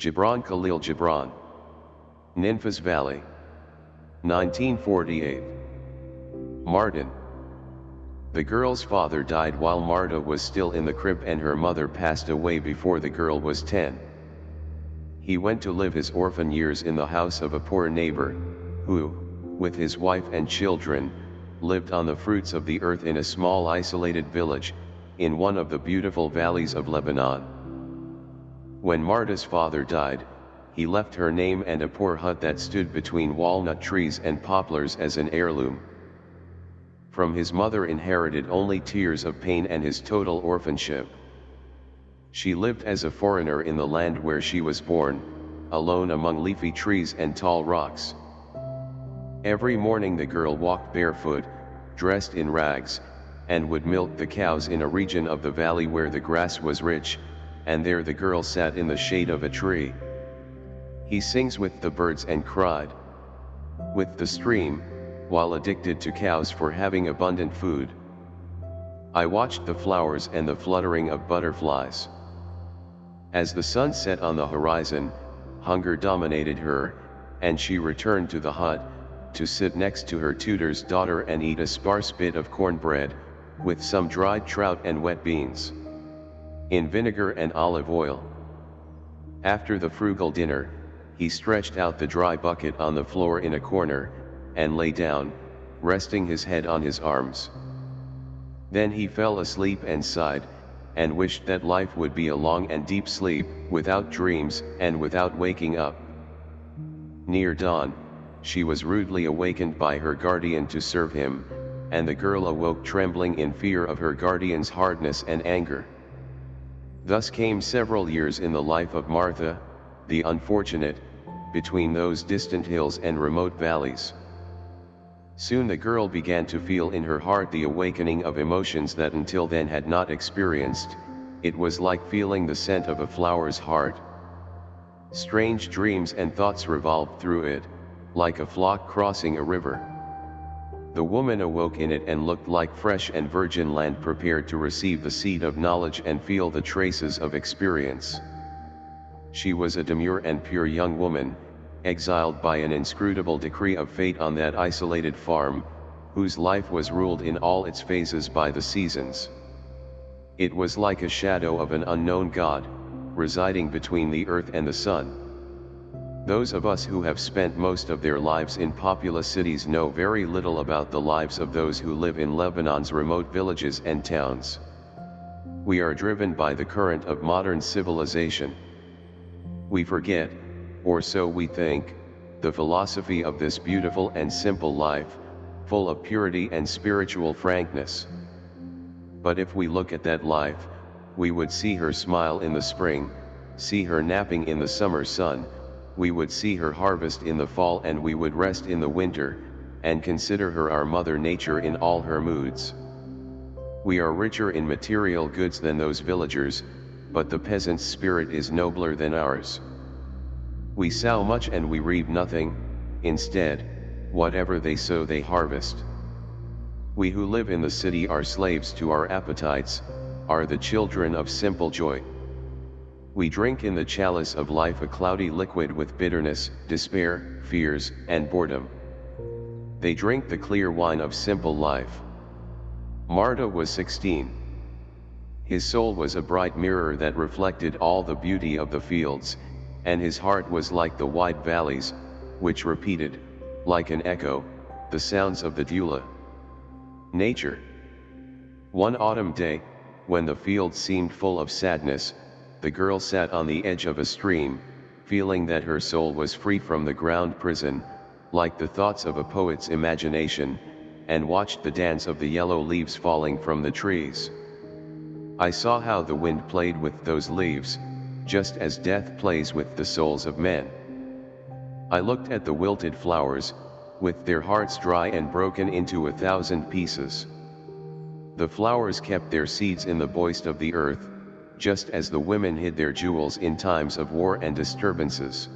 Gibran Khalil Gibran. Ninfas Valley. 1948. Martin. The girl's father died while Marta was still in the crib and her mother passed away before the girl was 10. He went to live his orphan years in the house of a poor neighbor, who, with his wife and children, lived on the fruits of the earth in a small isolated village, in one of the beautiful valleys of Lebanon. When Marta's father died, he left her name and a poor hut that stood between walnut trees and poplars as an heirloom. From his mother inherited only tears of pain and his total orphanship. She lived as a foreigner in the land where she was born, alone among leafy trees and tall rocks. Every morning the girl walked barefoot, dressed in rags, and would milk the cows in a region of the valley where the grass was rich, and there the girl sat in the shade of a tree. He sings with the birds and cried with the stream, while addicted to cows for having abundant food. I watched the flowers and the fluttering of butterflies. As the sun set on the horizon, hunger dominated her, and she returned to the hut, to sit next to her tutor's daughter and eat a sparse bit of cornbread, with some dried trout and wet beans. In vinegar and olive oil. After the frugal dinner, he stretched out the dry bucket on the floor in a corner, and lay down, resting his head on his arms. Then he fell asleep and sighed, and wished that life would be a long and deep sleep, without dreams, and without waking up. Near dawn, she was rudely awakened by her guardian to serve him, and the girl awoke trembling in fear of her guardian's hardness and anger. Thus came several years in the life of Martha, the unfortunate, between those distant hills and remote valleys. Soon the girl began to feel in her heart the awakening of emotions that until then had not experienced, it was like feeling the scent of a flower's heart. Strange dreams and thoughts revolved through it, like a flock crossing a river. The woman awoke in it and looked like fresh and virgin land prepared to receive the seed of knowledge and feel the traces of experience. She was a demure and pure young woman, exiled by an inscrutable decree of fate on that isolated farm, whose life was ruled in all its phases by the seasons. It was like a shadow of an unknown God, residing between the earth and the sun. Those of us who have spent most of their lives in populous cities know very little about the lives of those who live in Lebanon's remote villages and towns. We are driven by the current of modern civilization. We forget, or so we think, the philosophy of this beautiful and simple life, full of purity and spiritual frankness. But if we look at that life, we would see her smile in the spring, see her napping in the summer sun, we would see her harvest in the fall and we would rest in the winter, and consider her our mother nature in all her moods. We are richer in material goods than those villagers, but the peasant's spirit is nobler than ours. We sow much and we reap nothing, instead, whatever they sow they harvest. We who live in the city are slaves to our appetites, are the children of simple joy. We drink in the chalice of life a cloudy liquid with bitterness, despair, fears, and boredom. They drink the clear wine of simple life. Marta was 16. His soul was a bright mirror that reflected all the beauty of the fields, and his heart was like the wide valleys, which repeated, like an echo, the sounds of the Dula. Nature. One autumn day, when the fields seemed full of sadness, the girl sat on the edge of a stream, feeling that her soul was free from the ground prison, like the thoughts of a poet's imagination, and watched the dance of the yellow leaves falling from the trees. I saw how the wind played with those leaves, just as death plays with the souls of men. I looked at the wilted flowers, with their hearts dry and broken into a thousand pieces. The flowers kept their seeds in the boist of the earth, just as the women hid their jewels in times of war and disturbances.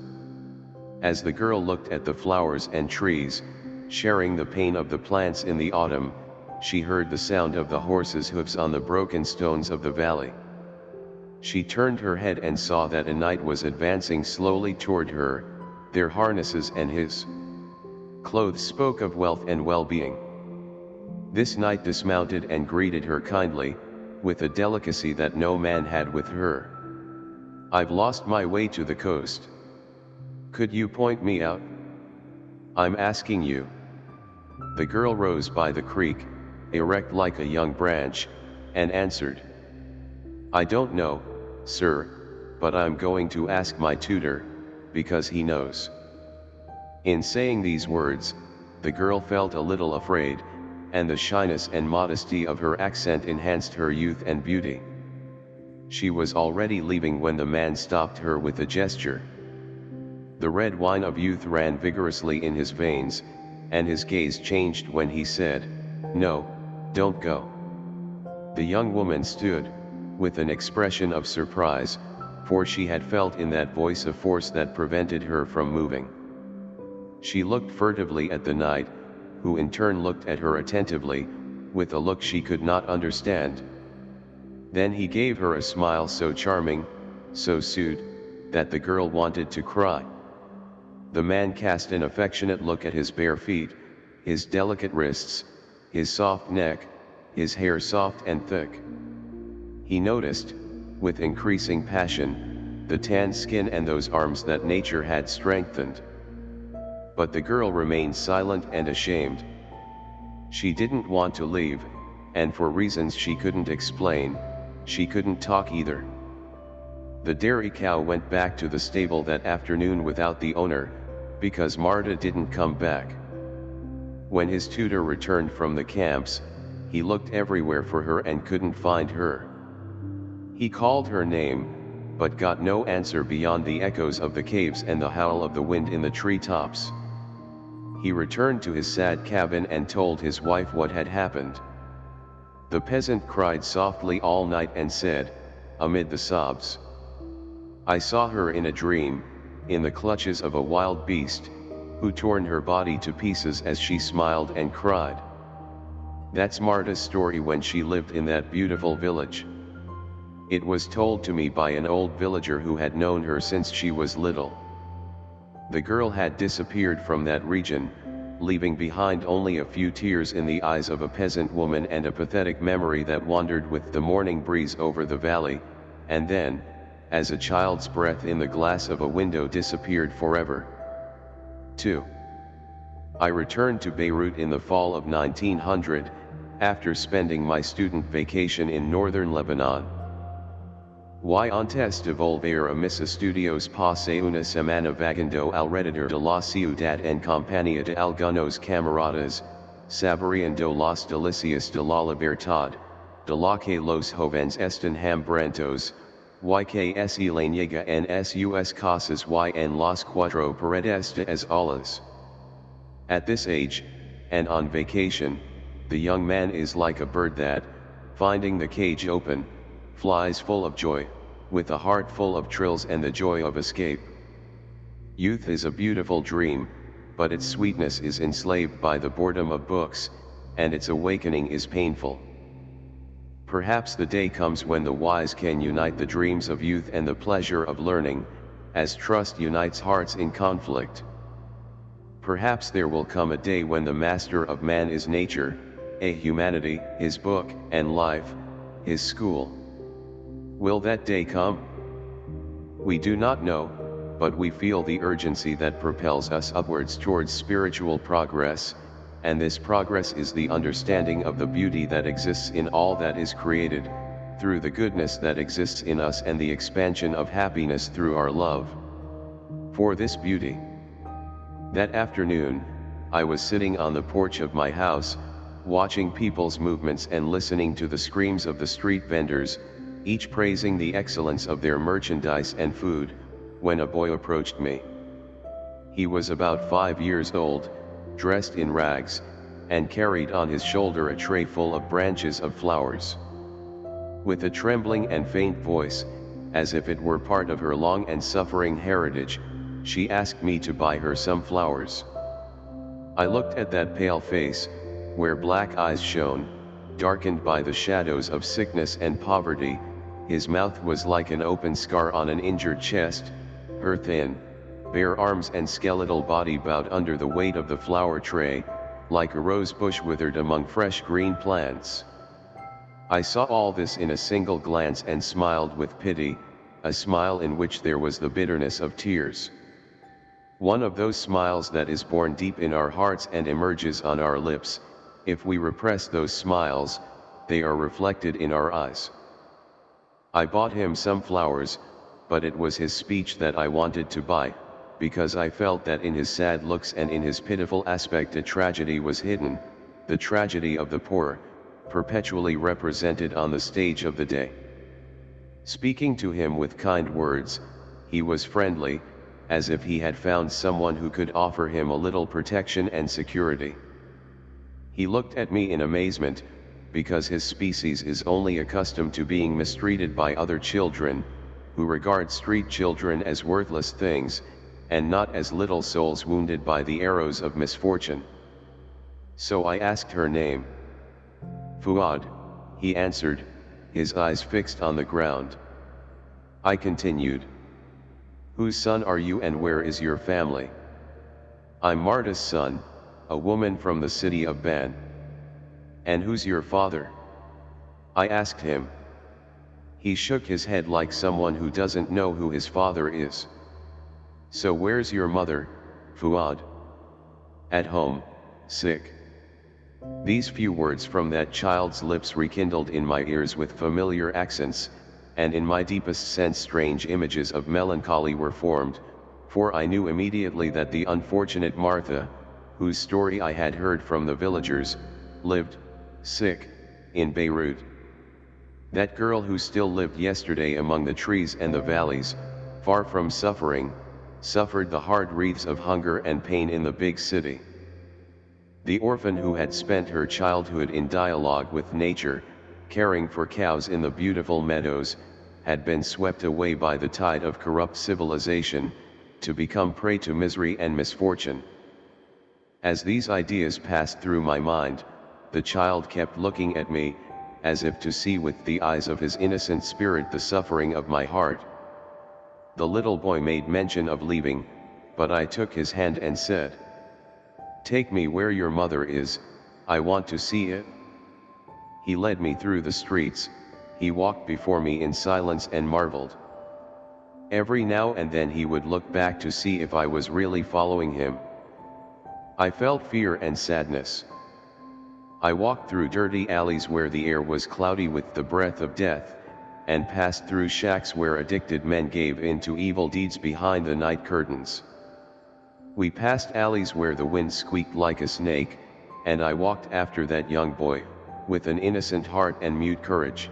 As the girl looked at the flowers and trees, sharing the pain of the plants in the autumn, she heard the sound of the horses' hoofs on the broken stones of the valley. She turned her head and saw that a knight was advancing slowly toward her, their harnesses and his clothes spoke of wealth and well-being. This knight dismounted and greeted her kindly, with a delicacy that no man had with her. I've lost my way to the coast. Could you point me out? I'm asking you. The girl rose by the creek, erect like a young branch, and answered. I don't know, sir, but I'm going to ask my tutor, because he knows. In saying these words, the girl felt a little afraid, and the shyness and modesty of her accent enhanced her youth and beauty. She was already leaving when the man stopped her with a gesture. The red wine of youth ran vigorously in his veins, and his gaze changed when he said, No, don't go. The young woman stood, with an expression of surprise, for she had felt in that voice a force that prevented her from moving. She looked furtively at the knight, who in turn looked at her attentively, with a look she could not understand. Then he gave her a smile so charming, so sweet, that the girl wanted to cry. The man cast an affectionate look at his bare feet, his delicate wrists, his soft neck, his hair soft and thick. He noticed, with increasing passion, the tan skin and those arms that nature had strengthened. But the girl remained silent and ashamed. She didn't want to leave, and for reasons she couldn't explain, she couldn't talk either. The dairy cow went back to the stable that afternoon without the owner, because Marta didn't come back. When his tutor returned from the camps, he looked everywhere for her and couldn't find her. He called her name, but got no answer beyond the echoes of the caves and the howl of the wind in the treetops. He returned to his sad cabin and told his wife what had happened. The peasant cried softly all night and said, amid the sobs, I saw her in a dream, in the clutches of a wild beast, who torn her body to pieces as she smiled and cried. That's Marta's story when she lived in that beautiful village. It was told to me by an old villager who had known her since she was little. The girl had disappeared from that region, leaving behind only a few tears in the eyes of a peasant woman and a pathetic memory that wandered with the morning breeze over the valley, and then, as a child's breath in the glass of a window disappeared forever. 2. I returned to Beirut in the fall of 1900, after spending my student vacation in northern Lebanon. Y antes de volver a mis estudios pasé una semana vagando alrededor de la ciudad en compañía de algunos camaradas, saboreando las delicias de la libertad, de la que los jóvenes están hambrientos, y que se le niega en sus casas y en las cuatro paredes de as alas. At this age, and on vacation, the young man is like a bird that, finding the cage open, flies full of joy, with a heart full of trills and the joy of escape. Youth is a beautiful dream, but its sweetness is enslaved by the boredom of books, and its awakening is painful. Perhaps the day comes when the wise can unite the dreams of youth and the pleasure of learning, as trust unites hearts in conflict. Perhaps there will come a day when the master of man is nature, a humanity, his book, and life, his school. Will that day come? We do not know, but we feel the urgency that propels us upwards towards spiritual progress, and this progress is the understanding of the beauty that exists in all that is created, through the goodness that exists in us and the expansion of happiness through our love. For this beauty. That afternoon, I was sitting on the porch of my house, watching people's movements and listening to the screams of the street vendors, each praising the excellence of their merchandise and food, when a boy approached me. He was about five years old, dressed in rags, and carried on his shoulder a tray full of branches of flowers. With a trembling and faint voice, as if it were part of her long and suffering heritage, she asked me to buy her some flowers. I looked at that pale face, where black eyes shone, darkened by the shadows of sickness and poverty, his mouth was like an open scar on an injured chest, her thin, bare arms and skeletal body bowed under the weight of the flower tray, like a rose bush withered among fresh green plants. I saw all this in a single glance and smiled with pity, a smile in which there was the bitterness of tears. One of those smiles that is born deep in our hearts and emerges on our lips, if we repress those smiles, they are reflected in our eyes. I bought him some flowers, but it was his speech that I wanted to buy, because I felt that in his sad looks and in his pitiful aspect a tragedy was hidden, the tragedy of the poor, perpetually represented on the stage of the day. Speaking to him with kind words, he was friendly, as if he had found someone who could offer him a little protection and security. He looked at me in amazement, because his species is only accustomed to being mistreated by other children, who regard street children as worthless things, and not as little souls wounded by the arrows of misfortune. So I asked her name. Fuad, he answered, his eyes fixed on the ground. I continued. Whose son are you and where is your family? I'm Marta's son, a woman from the city of Ban. And who's your father? I asked him. He shook his head like someone who doesn't know who his father is. So where's your mother, Fuad? At home, sick. These few words from that child's lips rekindled in my ears with familiar accents, and in my deepest sense strange images of melancholy were formed, for I knew immediately that the unfortunate Martha, whose story I had heard from the villagers, lived, sick, in Beirut. That girl who still lived yesterday among the trees and the valleys, far from suffering, suffered the hard wreaths of hunger and pain in the big city. The orphan who had spent her childhood in dialogue with nature, caring for cows in the beautiful meadows, had been swept away by the tide of corrupt civilization, to become prey to misery and misfortune. As these ideas passed through my mind, the child kept looking at me, as if to see with the eyes of his innocent spirit the suffering of my heart. The little boy made mention of leaving, but I took his hand and said, Take me where your mother is, I want to see it. He led me through the streets, he walked before me in silence and marveled. Every now and then he would look back to see if I was really following him. I felt fear and sadness. I walked through dirty alleys where the air was cloudy with the breath of death, and passed through shacks where addicted men gave in to evil deeds behind the night curtains. We passed alleys where the wind squeaked like a snake, and I walked after that young boy, with an innocent heart and mute courage.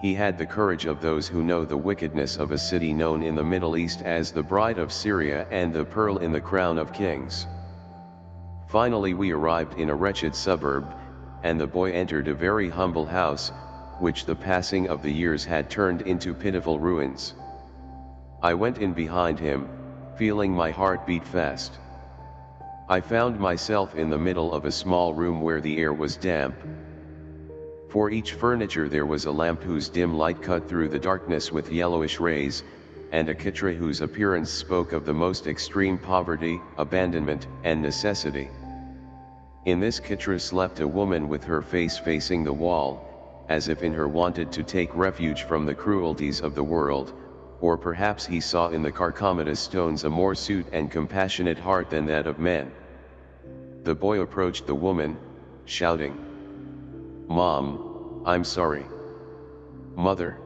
He had the courage of those who know the wickedness of a city known in the Middle East as the Bride of Syria and the Pearl in the Crown of Kings. Finally we arrived in a wretched suburb, and the boy entered a very humble house, which the passing of the years had turned into pitiful ruins. I went in behind him, feeling my heart beat fast. I found myself in the middle of a small room where the air was damp. For each furniture there was a lamp whose dim light cut through the darkness with yellowish rays, and a kitra whose appearance spoke of the most extreme poverty, abandonment, and necessity. In this kitra slept a woman with her face facing the wall, as if in her wanted to take refuge from the cruelties of the world, or perhaps he saw in the Carcomatus stones a more sweet and compassionate heart than that of men. The boy approached the woman, shouting, Mom, I'm sorry. Mother.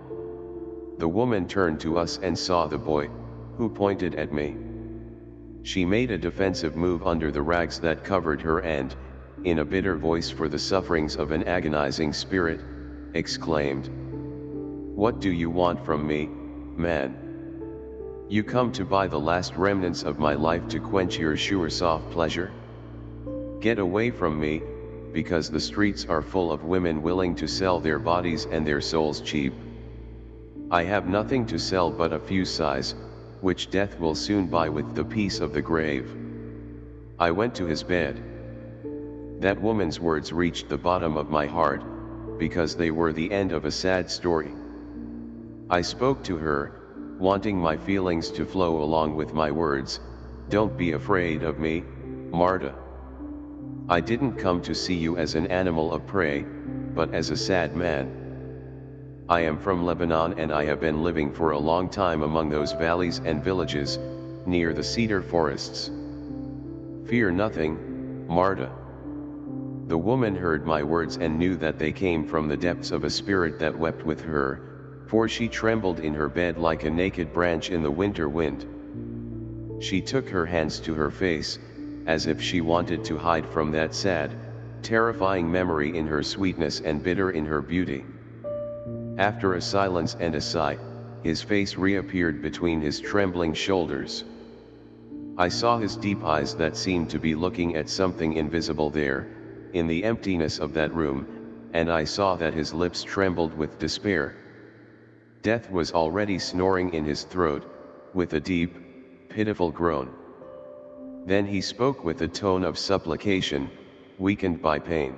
The woman turned to us and saw the boy, who pointed at me. She made a defensive move under the rags that covered her and, in a bitter voice for the sufferings of an agonizing spirit, exclaimed. What do you want from me, man? You come to buy the last remnants of my life to quench your sure soft pleasure? Get away from me, because the streets are full of women willing to sell their bodies and their souls cheap. I have nothing to sell but a few sighs, which death will soon buy with the peace of the grave. I went to his bed. That woman's words reached the bottom of my heart, because they were the end of a sad story. I spoke to her, wanting my feelings to flow along with my words, don't be afraid of me, Marta. I didn't come to see you as an animal of prey, but as a sad man. I am from Lebanon and I have been living for a long time among those valleys and villages, near the cedar forests. Fear nothing, Marta. The woman heard my words and knew that they came from the depths of a spirit that wept with her, for she trembled in her bed like a naked branch in the winter wind. She took her hands to her face, as if she wanted to hide from that sad, terrifying memory in her sweetness and bitter in her beauty. After a silence and a sigh, his face reappeared between his trembling shoulders. I saw his deep eyes that seemed to be looking at something invisible there, in the emptiness of that room, and I saw that his lips trembled with despair. Death was already snoring in his throat, with a deep, pitiful groan. Then he spoke with a tone of supplication, weakened by pain.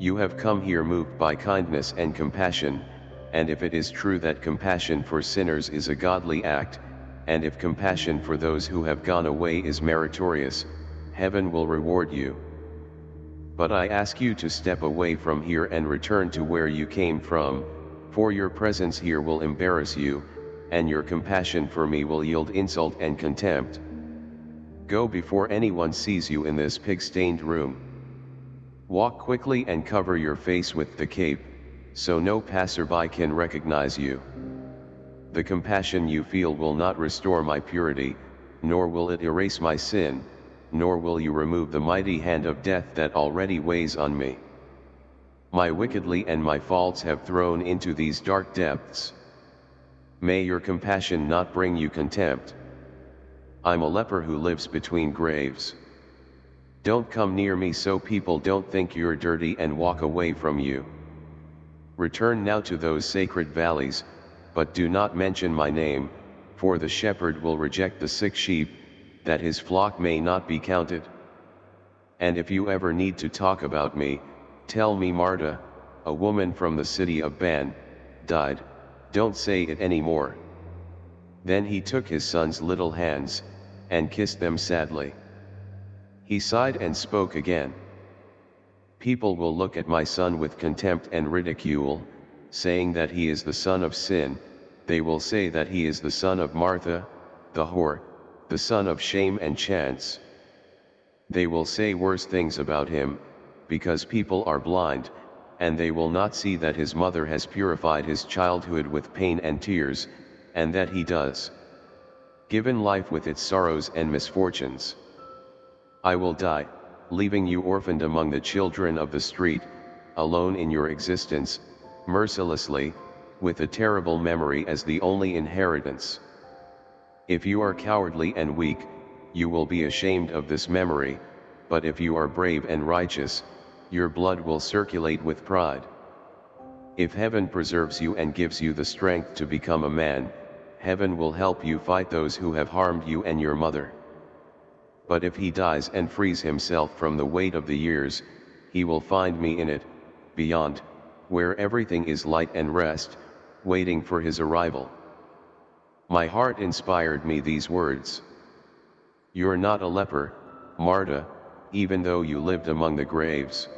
You have come here moved by kindness and compassion, and if it is true that compassion for sinners is a godly act, and if compassion for those who have gone away is meritorious, heaven will reward you. But I ask you to step away from here and return to where you came from, for your presence here will embarrass you, and your compassion for me will yield insult and contempt. Go before anyone sees you in this pig-stained room. Walk quickly and cover your face with the cape, so no passerby can recognize you. The compassion you feel will not restore my purity, nor will it erase my sin, nor will you remove the mighty hand of death that already weighs on me. My wickedly and my faults have thrown into these dark depths. May your compassion not bring you contempt. I'm a leper who lives between graves. Don't come near me so people don't think you're dirty and walk away from you. Return now to those sacred valleys, but do not mention my name, for the shepherd will reject the sick sheep, that his flock may not be counted. And if you ever need to talk about me, tell me Marta, a woman from the city of Ban, died, don't say it anymore. Then he took his son's little hands, and kissed them sadly. He sighed and spoke again. People will look at my son with contempt and ridicule, saying that he is the son of sin, they will say that he is the son of Martha, the whore, the son of shame and chance. They will say worse things about him, because people are blind, and they will not see that his mother has purified his childhood with pain and tears, and that he does. Given life with its sorrows and misfortunes. I will die, leaving you orphaned among the children of the street, alone in your existence, mercilessly, with a terrible memory as the only inheritance. If you are cowardly and weak, you will be ashamed of this memory, but if you are brave and righteous, your blood will circulate with pride. If heaven preserves you and gives you the strength to become a man, heaven will help you fight those who have harmed you and your mother. But if he dies and frees himself from the weight of the years, he will find me in it, beyond, where everything is light and rest, waiting for his arrival. My heart inspired me these words. You're not a leper, Marta, even though you lived among the graves.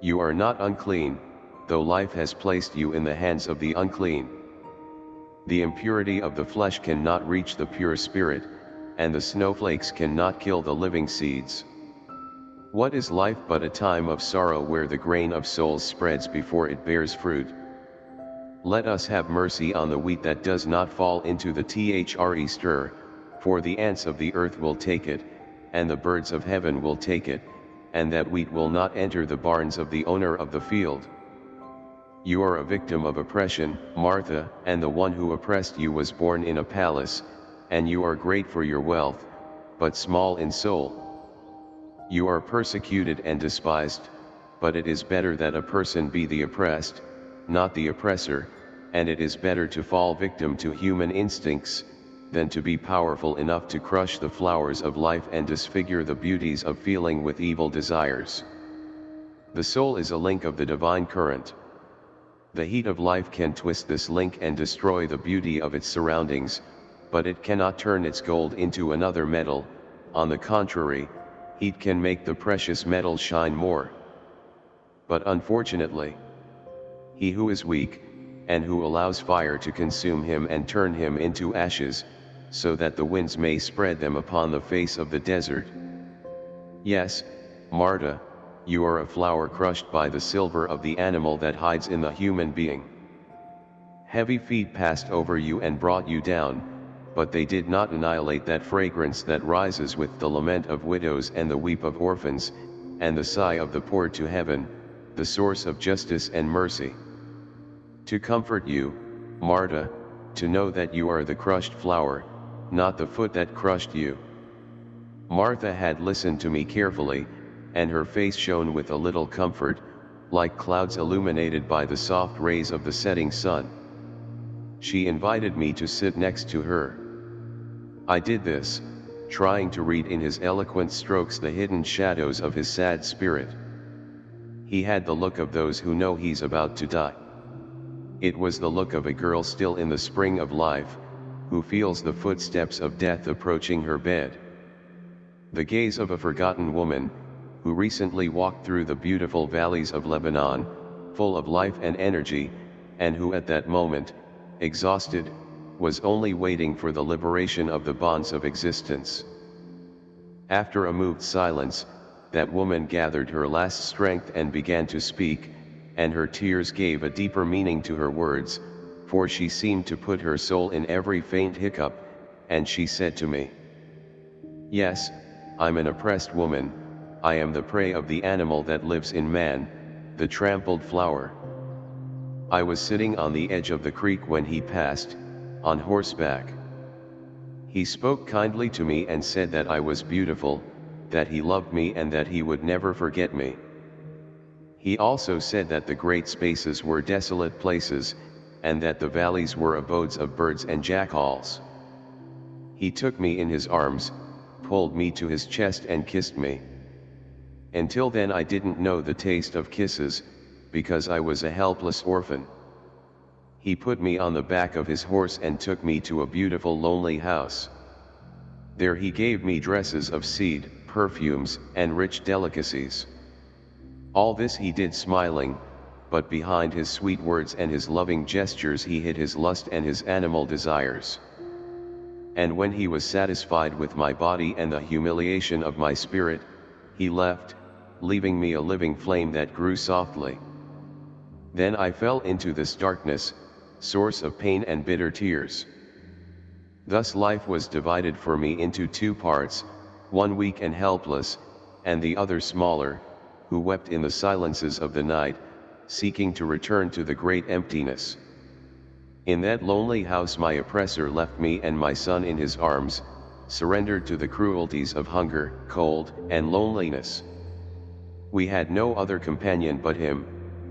You are not unclean, though life has placed you in the hands of the unclean. The impurity of the flesh cannot reach the pure spirit, and the snowflakes cannot kill the living seeds. What is life but a time of sorrow where the grain of souls spreads before it bears fruit? Let us have mercy on the wheat that does not fall into the thre stir, for the ants of the earth will take it, and the birds of heaven will take it, and that wheat will not enter the barns of the owner of the field. You are a victim of oppression, Martha, and the one who oppressed you was born in a palace, and you are great for your wealth, but small in soul. You are persecuted and despised, but it is better that a person be the oppressed, not the oppressor, and it is better to fall victim to human instincts, than to be powerful enough to crush the flowers of life and disfigure the beauties of feeling with evil desires. The soul is a link of the divine current. The heat of life can twist this link and destroy the beauty of its surroundings, but it cannot turn its gold into another metal, on the contrary, heat can make the precious metal shine more. But unfortunately, he who is weak, and who allows fire to consume him and turn him into ashes, so that the winds may spread them upon the face of the desert. Yes, Marta, you are a flower crushed by the silver of the animal that hides in the human being. Heavy feet passed over you and brought you down, but they did not annihilate that fragrance that rises with the lament of widows and the weep of orphans, and the sigh of the poor to heaven, the source of justice and mercy. To comfort you, Marta, to know that you are the crushed flower, not the foot that crushed you. Martha had listened to me carefully, and her face shone with a little comfort, like clouds illuminated by the soft rays of the setting sun. She invited me to sit next to her. I did this, trying to read in his eloquent strokes the hidden shadows of his sad spirit. He had the look of those who know he's about to die. It was the look of a girl still in the spring of life, who feels the footsteps of death approaching her bed. The gaze of a forgotten woman, who recently walked through the beautiful valleys of Lebanon, full of life and energy, and who at that moment, exhausted, was only waiting for the liberation of the bonds of existence. After a moved silence, that woman gathered her last strength and began to speak, and her tears gave a deeper meaning to her words, for she seemed to put her soul in every faint hiccup, and she said to me, Yes, I'm an oppressed woman, I am the prey of the animal that lives in man, the trampled flower. I was sitting on the edge of the creek when he passed, on horseback. He spoke kindly to me and said that I was beautiful, that he loved me and that he would never forget me. He also said that the great spaces were desolate places, and that the valleys were abodes of birds and jackals. He took me in his arms, pulled me to his chest and kissed me. Until then I didn't know the taste of kisses, because I was a helpless orphan. He put me on the back of his horse and took me to a beautiful lonely house. There he gave me dresses of seed, perfumes, and rich delicacies. All this he did smiling, but behind his sweet words and his loving gestures he hid his lust and his animal desires. And when he was satisfied with my body and the humiliation of my spirit, he left, leaving me a living flame that grew softly. Then I fell into this darkness, source of pain and bitter tears. Thus life was divided for me into two parts, one weak and helpless, and the other smaller, who wept in the silences of the night, seeking to return to the great emptiness. In that lonely house my oppressor left me and my son in his arms, surrendered to the cruelties of hunger, cold, and loneliness. We had no other companion but him,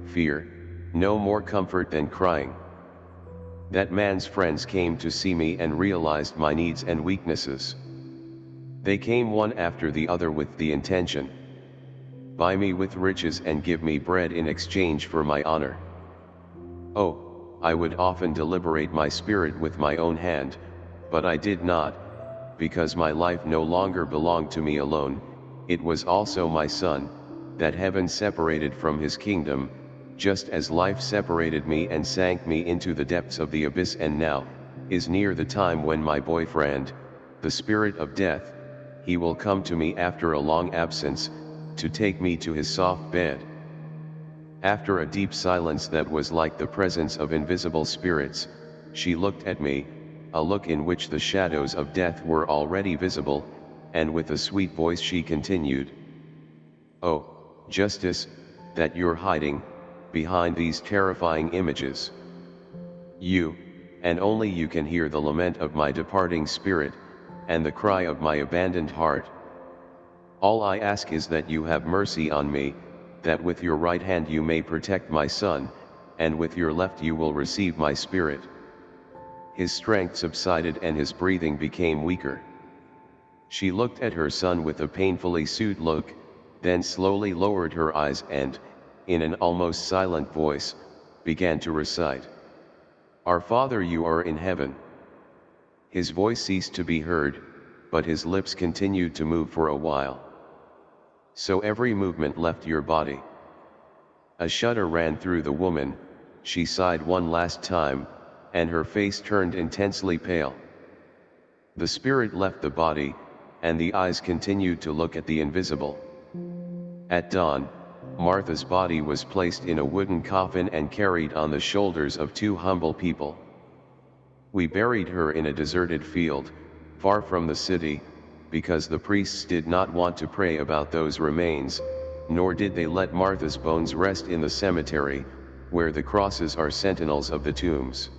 fear, no more comfort than crying. That man's friends came to see me and realized my needs and weaknesses. They came one after the other with the intention, buy me with riches and give me bread in exchange for my honor. Oh, I would often deliberate my spirit with my own hand, but I did not, because my life no longer belonged to me alone, it was also my son, that heaven separated from his kingdom, just as life separated me and sank me into the depths of the abyss and now, is near the time when my boyfriend, the spirit of death, he will come to me after a long absence, to take me to his soft bed. After a deep silence that was like the presence of invisible spirits, she looked at me, a look in which the shadows of death were already visible, and with a sweet voice she continued. Oh, Justice, that you're hiding, behind these terrifying images. You, and only you can hear the lament of my departing spirit, and the cry of my abandoned heart. All I ask is that you have mercy on me, that with your right hand you may protect my son, and with your left you will receive my spirit. His strength subsided and his breathing became weaker. She looked at her son with a painfully sued look, then slowly lowered her eyes and, in an almost silent voice, began to recite. Our Father you are in heaven. His voice ceased to be heard, but his lips continued to move for a while. So every movement left your body. A shudder ran through the woman, she sighed one last time, and her face turned intensely pale. The spirit left the body, and the eyes continued to look at the invisible. At dawn, Martha's body was placed in a wooden coffin and carried on the shoulders of two humble people. We buried her in a deserted field, far from the city, because the priests did not want to pray about those remains, nor did they let Martha's bones rest in the cemetery, where the crosses are sentinels of the tombs.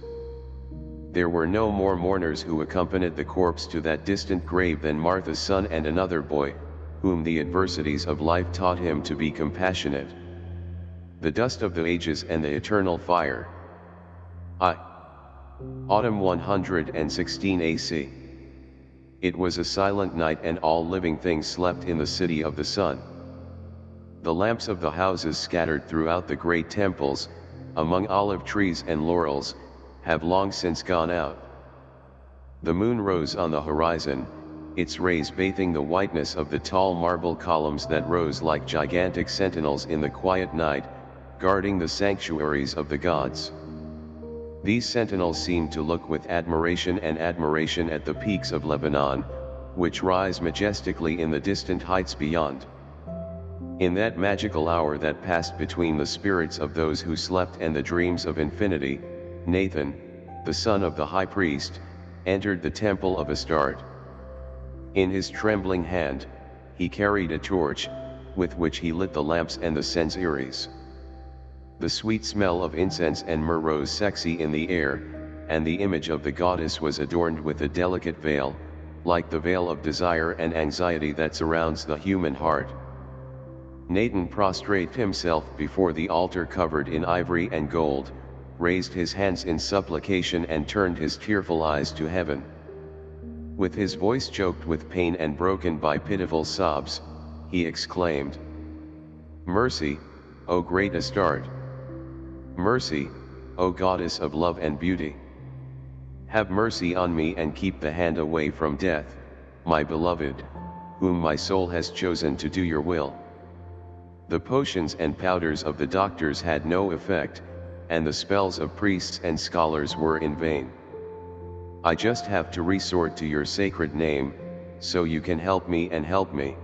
There were no more mourners who accompanied the corpse to that distant grave than Martha's son and another boy, whom the adversities of life taught him to be compassionate. The dust of the ages and the eternal fire. I. Autumn 116 AC. It was a silent night and all living things slept in the city of the sun. The lamps of the houses scattered throughout the great temples, among olive trees and laurels, have long since gone out. The moon rose on the horizon, its rays bathing the whiteness of the tall marble columns that rose like gigantic sentinels in the quiet night, guarding the sanctuaries of the gods. These sentinels seemed to look with admiration and admiration at the peaks of Lebanon, which rise majestically in the distant heights beyond. In that magical hour that passed between the spirits of those who slept and the dreams of infinity, Nathan, the son of the high priest, entered the temple of Astarte. In his trembling hand, he carried a torch, with which he lit the lamps and the censeries. The sweet smell of incense and myrrh rose sexy in the air, and the image of the goddess was adorned with a delicate veil, like the veil of desire and anxiety that surrounds the human heart. Nathan prostrated himself before the altar covered in ivory and gold, raised his hands in supplication and turned his tearful eyes to heaven. With his voice choked with pain and broken by pitiful sobs, he exclaimed, Mercy, O great Astarte! Mercy, O goddess of love and beauty. Have mercy on me and keep the hand away from death, my beloved, whom my soul has chosen to do your will. The potions and powders of the doctors had no effect, and the spells of priests and scholars were in vain. I just have to resort to your sacred name, so you can help me and help me.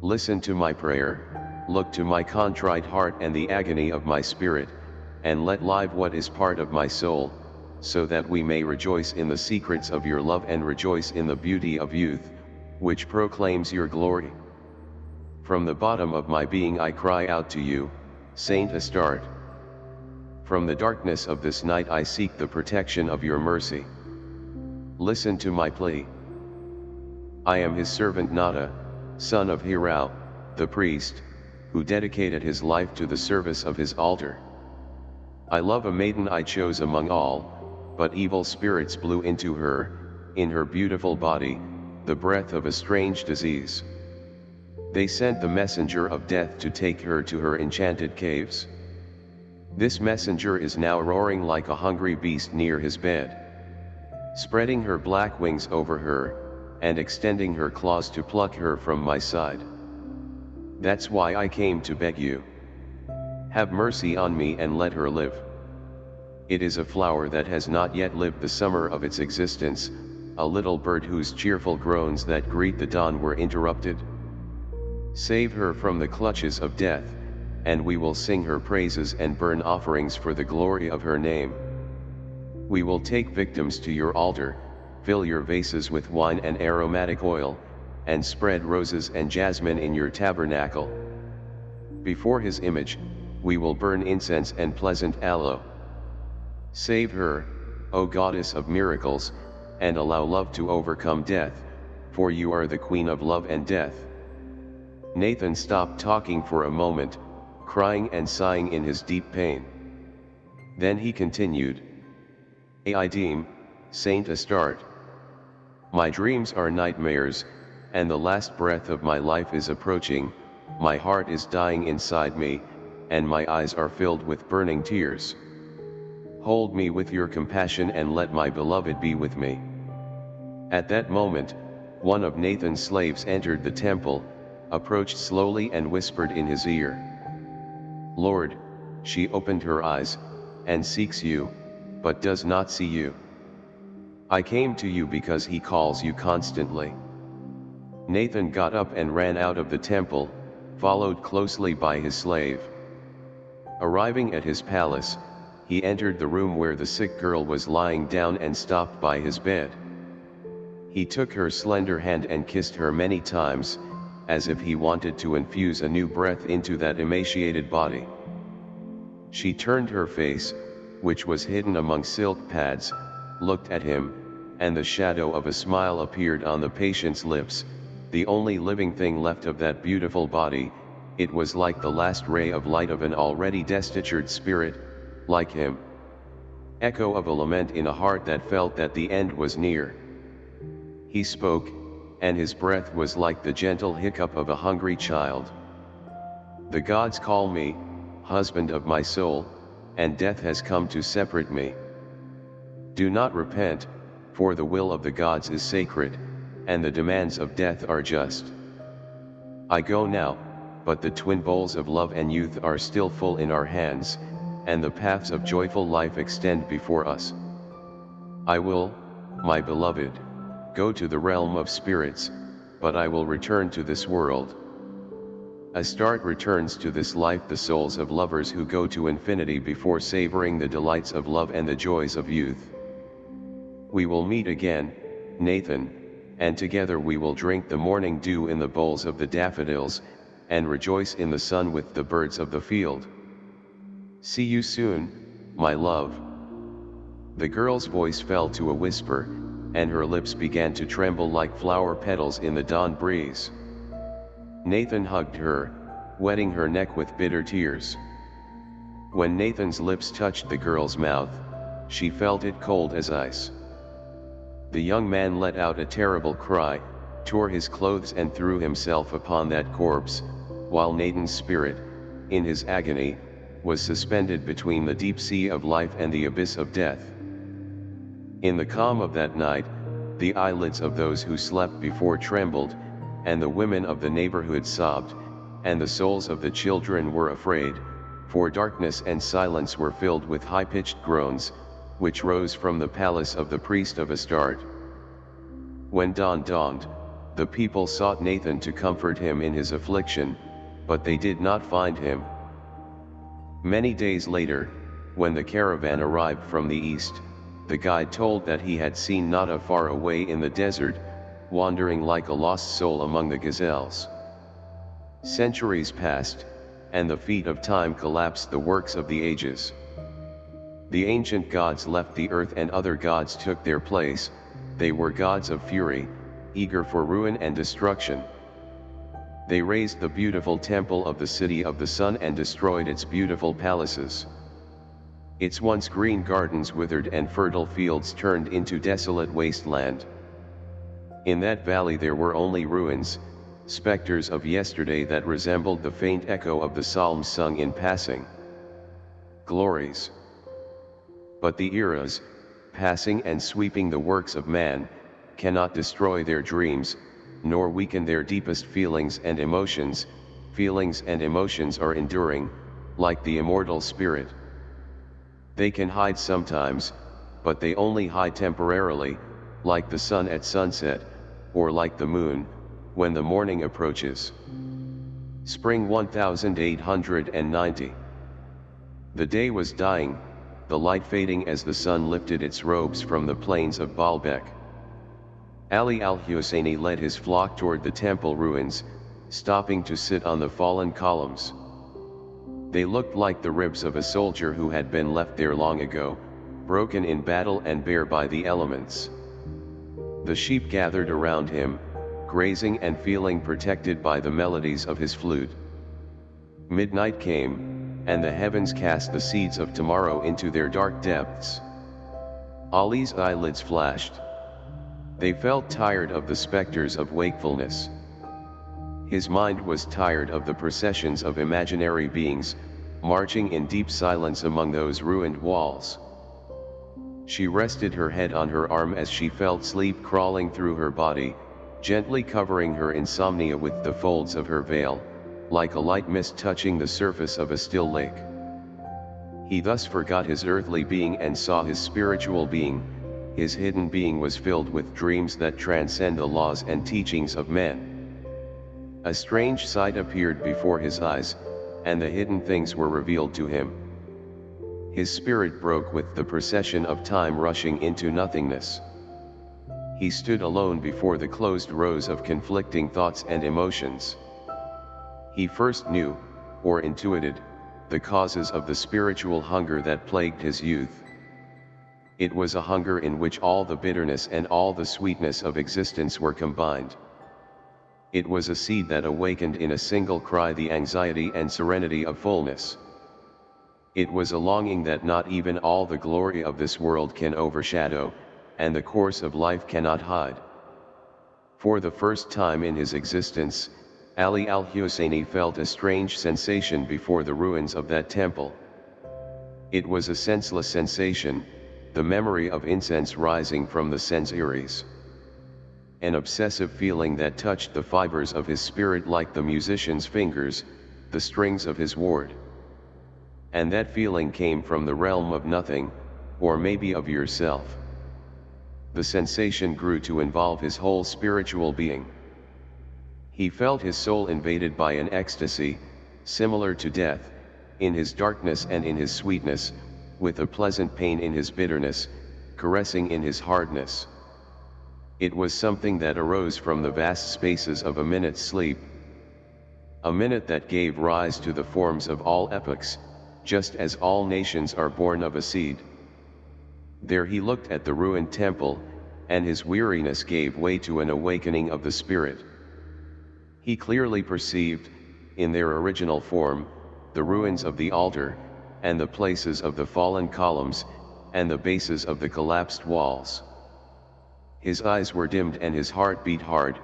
Listen to my prayer, look to my contrite heart and the agony of my spirit, and let live what is part of my soul, so that we may rejoice in the secrets of your love and rejoice in the beauty of youth, which proclaims your glory. From the bottom of my being I cry out to you, Saint Astarte. From the darkness of this night I seek the protection of your mercy. Listen to my plea. I am his servant Nada, son of Hiram, the priest, who dedicated his life to the service of his altar. I love a maiden I chose among all, but evil spirits blew into her, in her beautiful body, the breath of a strange disease. They sent the messenger of death to take her to her enchanted caves. This messenger is now roaring like a hungry beast near his bed. Spreading her black wings over her, and extending her claws to pluck her from my side. That's why I came to beg you. Have mercy on me and let her live. It is a flower that has not yet lived the summer of its existence, a little bird whose cheerful groans that greet the dawn were interrupted. Save her from the clutches of death, and we will sing her praises and burn offerings for the glory of her name. We will take victims to your altar, fill your vases with wine and aromatic oil, and spread roses and jasmine in your tabernacle. Before his image, we will burn incense and pleasant aloe. Save her, O goddess of miracles, and allow love to overcome death, for you are the queen of love and death. Nathan stopped talking for a moment, crying and sighing in his deep pain. Then he continued, Aidim, Saint Astarte. My dreams are nightmares, and the last breath of my life is approaching, my heart is dying inside me, and my eyes are filled with burning tears. Hold me with your compassion and let my beloved be with me. At that moment, one of Nathan's slaves entered the temple, approached slowly and whispered in his ear. Lord, she opened her eyes, and seeks you, but does not see you. I came to you because he calls you constantly. Nathan got up and ran out of the temple, followed closely by his slave. Arriving at his palace, he entered the room where the sick girl was lying down and stopped by his bed. He took her slender hand and kissed her many times, as if he wanted to infuse a new breath into that emaciated body. She turned her face, which was hidden among silk pads, looked at him, and the shadow of a smile appeared on the patient's lips, the only living thing left of that beautiful body, it was like the last ray of light of an already destitute spirit, like him. Echo of a lament in a heart that felt that the end was near. He spoke, and his breath was like the gentle hiccup of a hungry child. The gods call me, husband of my soul, and death has come to separate me. Do not repent, for the will of the gods is sacred, and the demands of death are just. I go now, but the twin bowls of love and youth are still full in our hands, and the paths of joyful life extend before us. I will, my beloved, go to the realm of spirits, but I will return to this world. Astarte returns to this life the souls of lovers who go to infinity before savoring the delights of love and the joys of youth. We will meet again, Nathan, and together we will drink the morning dew in the bowls of the daffodils, and rejoice in the sun with the birds of the field. See you soon, my love. The girl's voice fell to a whisper, and her lips began to tremble like flower petals in the dawn breeze. Nathan hugged her, wetting her neck with bitter tears. When Nathan's lips touched the girl's mouth, she felt it cold as ice. The young man let out a terrible cry, tore his clothes and threw himself upon that corpse, while Nathan's spirit, in his agony, was suspended between the deep sea of life and the abyss of death. In the calm of that night, the eyelids of those who slept before trembled, and the women of the neighborhood sobbed, and the souls of the children were afraid, for darkness and silence were filled with high-pitched groans, which rose from the palace of the priest of Astarte. When dawn dawned, the people sought Nathan to comfort him in his affliction, but they did not find him. Many days later, when the caravan arrived from the east, the guide told that he had seen Nada far away in the desert, wandering like a lost soul among the gazelles. Centuries passed, and the feet of time collapsed the works of the ages. The ancient gods left the earth and other gods took their place, they were gods of fury, eager for ruin and destruction. They razed the beautiful temple of the city of the sun and destroyed its beautiful palaces. Its once green gardens withered and fertile fields turned into desolate wasteland. In that valley there were only ruins, specters of yesterday that resembled the faint echo of the psalms sung in passing. Glories. But the eras, passing and sweeping the works of man, cannot destroy their dreams, nor weaken their deepest feelings and emotions, feelings and emotions are enduring, like the immortal spirit. They can hide sometimes, but they only hide temporarily, like the sun at sunset, or like the moon, when the morning approaches. Spring 1890 The day was dying, the light fading as the sun lifted its robes from the plains of Baalbek. Ali al-Husseini led his flock toward the temple ruins, stopping to sit on the fallen columns. They looked like the ribs of a soldier who had been left there long ago, broken in battle and bare by the elements. The sheep gathered around him, grazing and feeling protected by the melodies of his flute. Midnight came, and the heavens cast the seeds of tomorrow into their dark depths. Ali's eyelids flashed. They felt tired of the specters of wakefulness. His mind was tired of the processions of imaginary beings, marching in deep silence among those ruined walls. She rested her head on her arm as she felt sleep crawling through her body, gently covering her insomnia with the folds of her veil, like a light mist touching the surface of a still lake. He thus forgot his earthly being and saw his spiritual being, his hidden being was filled with dreams that transcend the laws and teachings of men. A strange sight appeared before his eyes, and the hidden things were revealed to him. His spirit broke with the procession of time rushing into nothingness. He stood alone before the closed rows of conflicting thoughts and emotions. He first knew, or intuited, the causes of the spiritual hunger that plagued his youth. It was a hunger in which all the bitterness and all the sweetness of existence were combined. It was a seed that awakened in a single cry the anxiety and serenity of fullness. It was a longing that not even all the glory of this world can overshadow, and the course of life cannot hide. For the first time in his existence, Ali al-Husseini felt a strange sensation before the ruins of that temple. It was a senseless sensation, the memory of incense rising from the sensories. An obsessive feeling that touched the fibers of his spirit like the musician's fingers, the strings of his ward. And that feeling came from the realm of nothing, or maybe of yourself. The sensation grew to involve his whole spiritual being. He felt his soul invaded by an ecstasy, similar to death, in his darkness and in his sweetness, with a pleasant pain in his bitterness, caressing in his hardness. It was something that arose from the vast spaces of a minute's sleep. A minute that gave rise to the forms of all epochs, just as all nations are born of a seed. There he looked at the ruined temple, and his weariness gave way to an awakening of the spirit. He clearly perceived, in their original form, the ruins of the altar, and the places of the fallen columns, and the bases of the collapsed walls. His eyes were dimmed and his heart beat hard,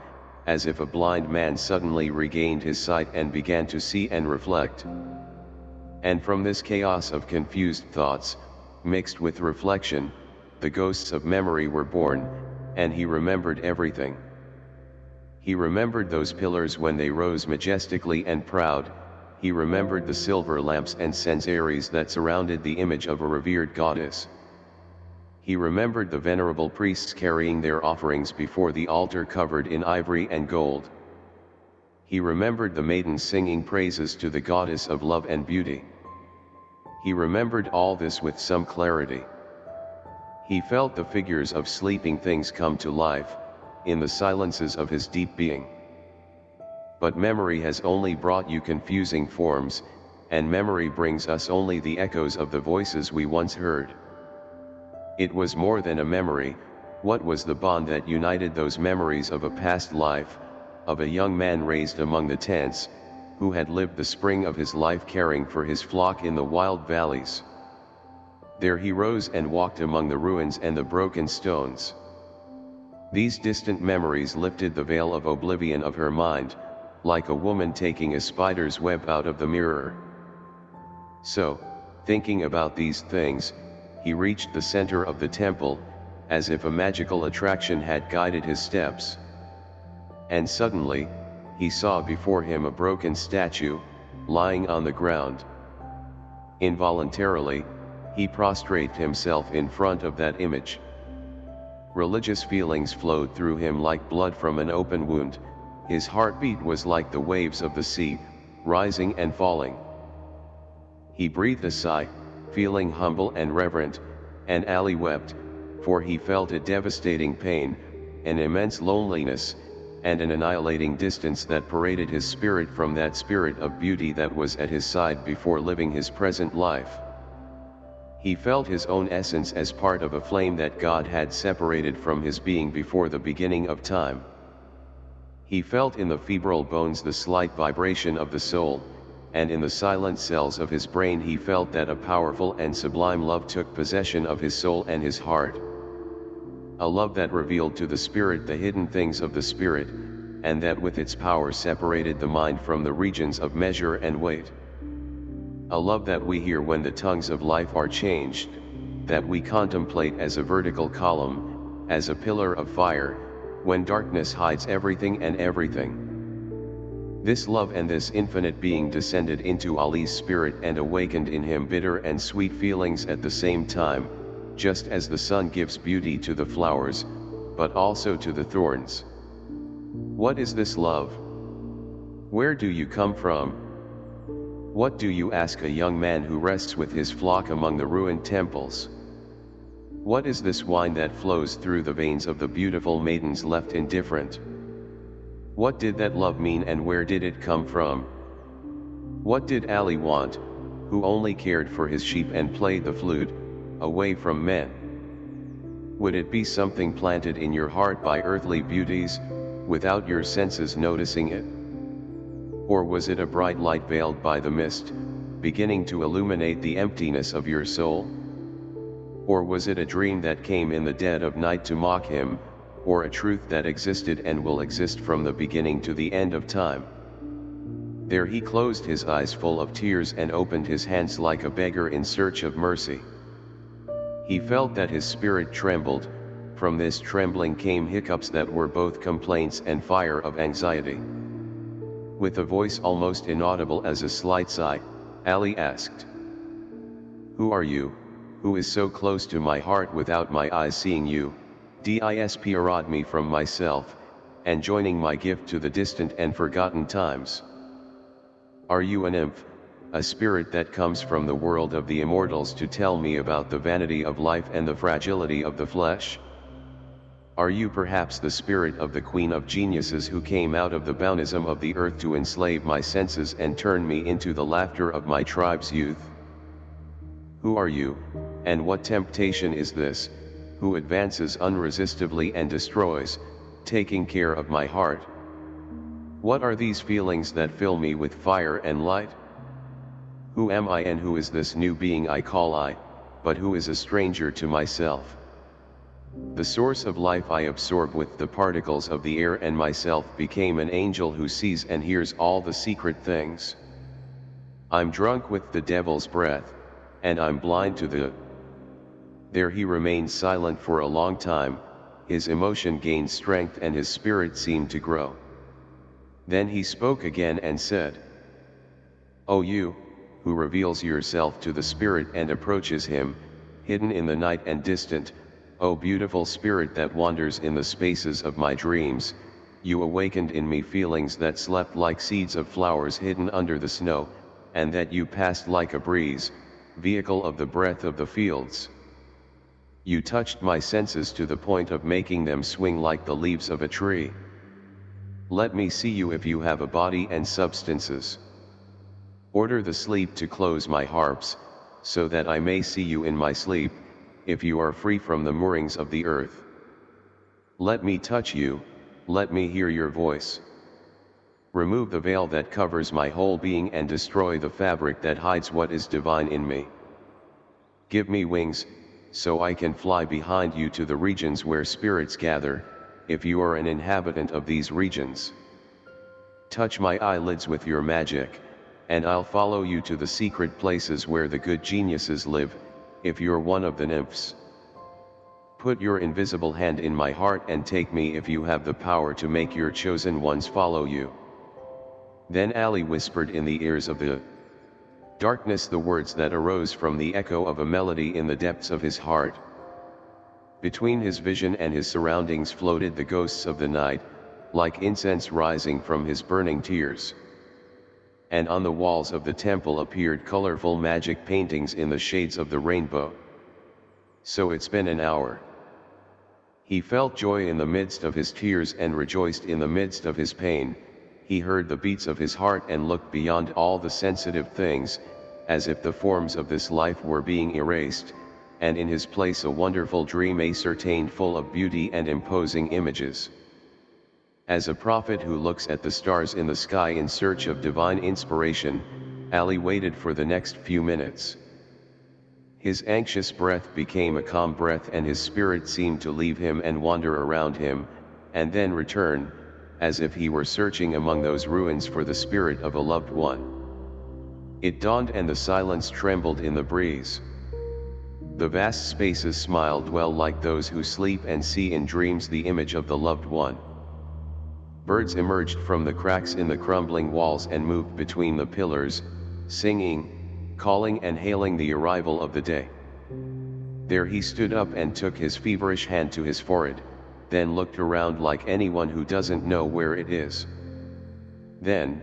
as if a blind man suddenly regained his sight and began to see and reflect. And from this chaos of confused thoughts, mixed with reflection, the ghosts of memory were born, and he remembered everything. He remembered those pillars when they rose majestically and proud, he remembered the silver lamps and censaries that surrounded the image of a revered goddess. He remembered the venerable priests carrying their offerings before the altar covered in ivory and gold. He remembered the maiden singing praises to the goddess of love and beauty. He remembered all this with some clarity. He felt the figures of sleeping things come to life, in the silences of his deep being. But memory has only brought you confusing forms, and memory brings us only the echoes of the voices we once heard. It was more than a memory, what was the bond that united those memories of a past life, of a young man raised among the tents, who had lived the spring of his life caring for his flock in the wild valleys. There he rose and walked among the ruins and the broken stones. These distant memories lifted the veil of oblivion of her mind, like a woman taking a spider's web out of the mirror. So, thinking about these things, he reached the center of the temple, as if a magical attraction had guided his steps. And suddenly, he saw before him a broken statue, lying on the ground. Involuntarily, he prostrated himself in front of that image. Religious feelings flowed through him like blood from an open wound, his heartbeat was like the waves of the sea, rising and falling. He breathed a sigh, feeling humble and reverent, and Ali wept, for he felt a devastating pain, an immense loneliness, and an annihilating distance that paraded his spirit from that spirit of beauty that was at his side before living his present life. He felt his own essence as part of a flame that God had separated from his being before the beginning of time. He felt in the febrile bones the slight vibration of the soul, and in the silent cells of his brain he felt that a powerful and sublime love took possession of his soul and his heart. A love that revealed to the spirit the hidden things of the spirit, and that with its power separated the mind from the regions of measure and weight. A love that we hear when the tongues of life are changed, that we contemplate as a vertical column, as a pillar of fire, when darkness hides everything and everything. This love and this infinite being descended into Ali's spirit and awakened in him bitter and sweet feelings at the same time, just as the sun gives beauty to the flowers, but also to the thorns. What is this love? Where do you come from? What do you ask a young man who rests with his flock among the ruined temples? What is this wine that flows through the veins of the beautiful maidens left indifferent? What did that love mean and where did it come from? What did Ali want, who only cared for his sheep and played the flute, away from men? Would it be something planted in your heart by earthly beauties, without your senses noticing it? Or was it a bright light veiled by the mist, beginning to illuminate the emptiness of your soul? Or was it a dream that came in the dead of night to mock him, or a truth that existed and will exist from the beginning to the end of time? There he closed his eyes full of tears and opened his hands like a beggar in search of mercy. He felt that his spirit trembled, from this trembling came hiccups that were both complaints and fire of anxiety. With a voice almost inaudible as a slight sigh, Ali asked, Who are you? who is so close to my heart without my eyes seeing you, disparad me from myself, and joining my gift to the distant and forgotten times. Are you a nymph, a spirit that comes from the world of the immortals to tell me about the vanity of life and the fragility of the flesh? Are you perhaps the spirit of the queen of geniuses who came out of the bounism of the earth to enslave my senses and turn me into the laughter of my tribe's youth? Who are you, and what temptation is this, who advances unresistively and destroys, taking care of my heart? What are these feelings that fill me with fire and light? Who am I and who is this new being I call I, but who is a stranger to myself? The source of life I absorb with the particles of the air and myself became an angel who sees and hears all the secret things. I'm drunk with the devil's breath, and I'm blind to the... There he remained silent for a long time, his emotion gained strength and his spirit seemed to grow. Then he spoke again and said, O you, who reveals yourself to the spirit and approaches him, hidden in the night and distant, O beautiful spirit that wanders in the spaces of my dreams, you awakened in me feelings that slept like seeds of flowers hidden under the snow, and that you passed like a breeze, vehicle of the breath of the fields. You touched my senses to the point of making them swing like the leaves of a tree. Let me see you if you have a body and substances. Order the sleep to close my harps, so that I may see you in my sleep, if you are free from the moorings of the earth. Let me touch you, let me hear your voice. Remove the veil that covers my whole being and destroy the fabric that hides what is divine in me. Give me wings, so I can fly behind you to the regions where spirits gather, if you are an inhabitant of these regions. Touch my eyelids with your magic, and I'll follow you to the secret places where the good geniuses live, if you're one of the nymphs. Put your invisible hand in my heart and take me if you have the power to make your chosen ones follow you. Then Ali whispered in the ears of the darkness the words that arose from the echo of a melody in the depths of his heart. Between his vision and his surroundings floated the ghosts of the night, like incense rising from his burning tears. And on the walls of the temple appeared colorful magic paintings in the shades of the rainbow. So it's been an hour. He felt joy in the midst of his tears and rejoiced in the midst of his pain, he heard the beats of his heart and looked beyond all the sensitive things, as if the forms of this life were being erased, and in his place a wonderful dream ascertained full of beauty and imposing images. As a prophet who looks at the stars in the sky in search of divine inspiration, Ali waited for the next few minutes. His anxious breath became a calm breath and his spirit seemed to leave him and wander around him, and then return, as if he were searching among those ruins for the spirit of a loved one. It dawned and the silence trembled in the breeze. The vast spaces smiled well like those who sleep and see in dreams the image of the loved one. Birds emerged from the cracks in the crumbling walls and moved between the pillars, singing, calling and hailing the arrival of the day. There he stood up and took his feverish hand to his forehead, then looked around like anyone who doesn't know where it is. Then,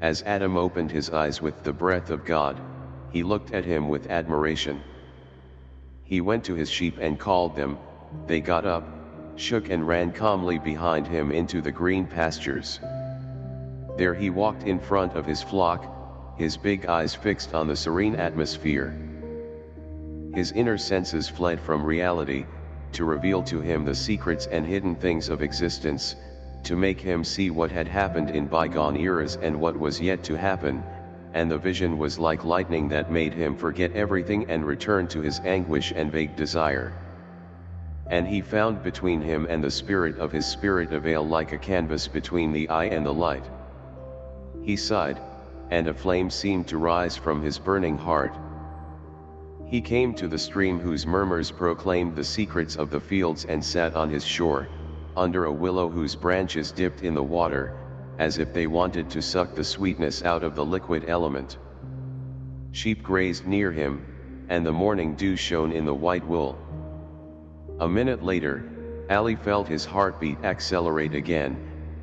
as Adam opened his eyes with the breath of God, he looked at him with admiration. He went to his sheep and called them, they got up, shook and ran calmly behind him into the green pastures. There he walked in front of his flock, his big eyes fixed on the serene atmosphere. His inner senses fled from reality, to reveal to him the secrets and hidden things of existence, to make him see what had happened in bygone eras and what was yet to happen, and the vision was like lightning that made him forget everything and return to his anguish and vague desire. And he found between him and the spirit of his spirit a veil like a canvas between the eye and the light. He sighed, and a flame seemed to rise from his burning heart. He came to the stream whose murmurs proclaimed the secrets of the fields and sat on his shore, under a willow whose branches dipped in the water, as if they wanted to suck the sweetness out of the liquid element. Sheep grazed near him, and the morning dew shone in the white wool. A minute later, Ali felt his heartbeat accelerate again,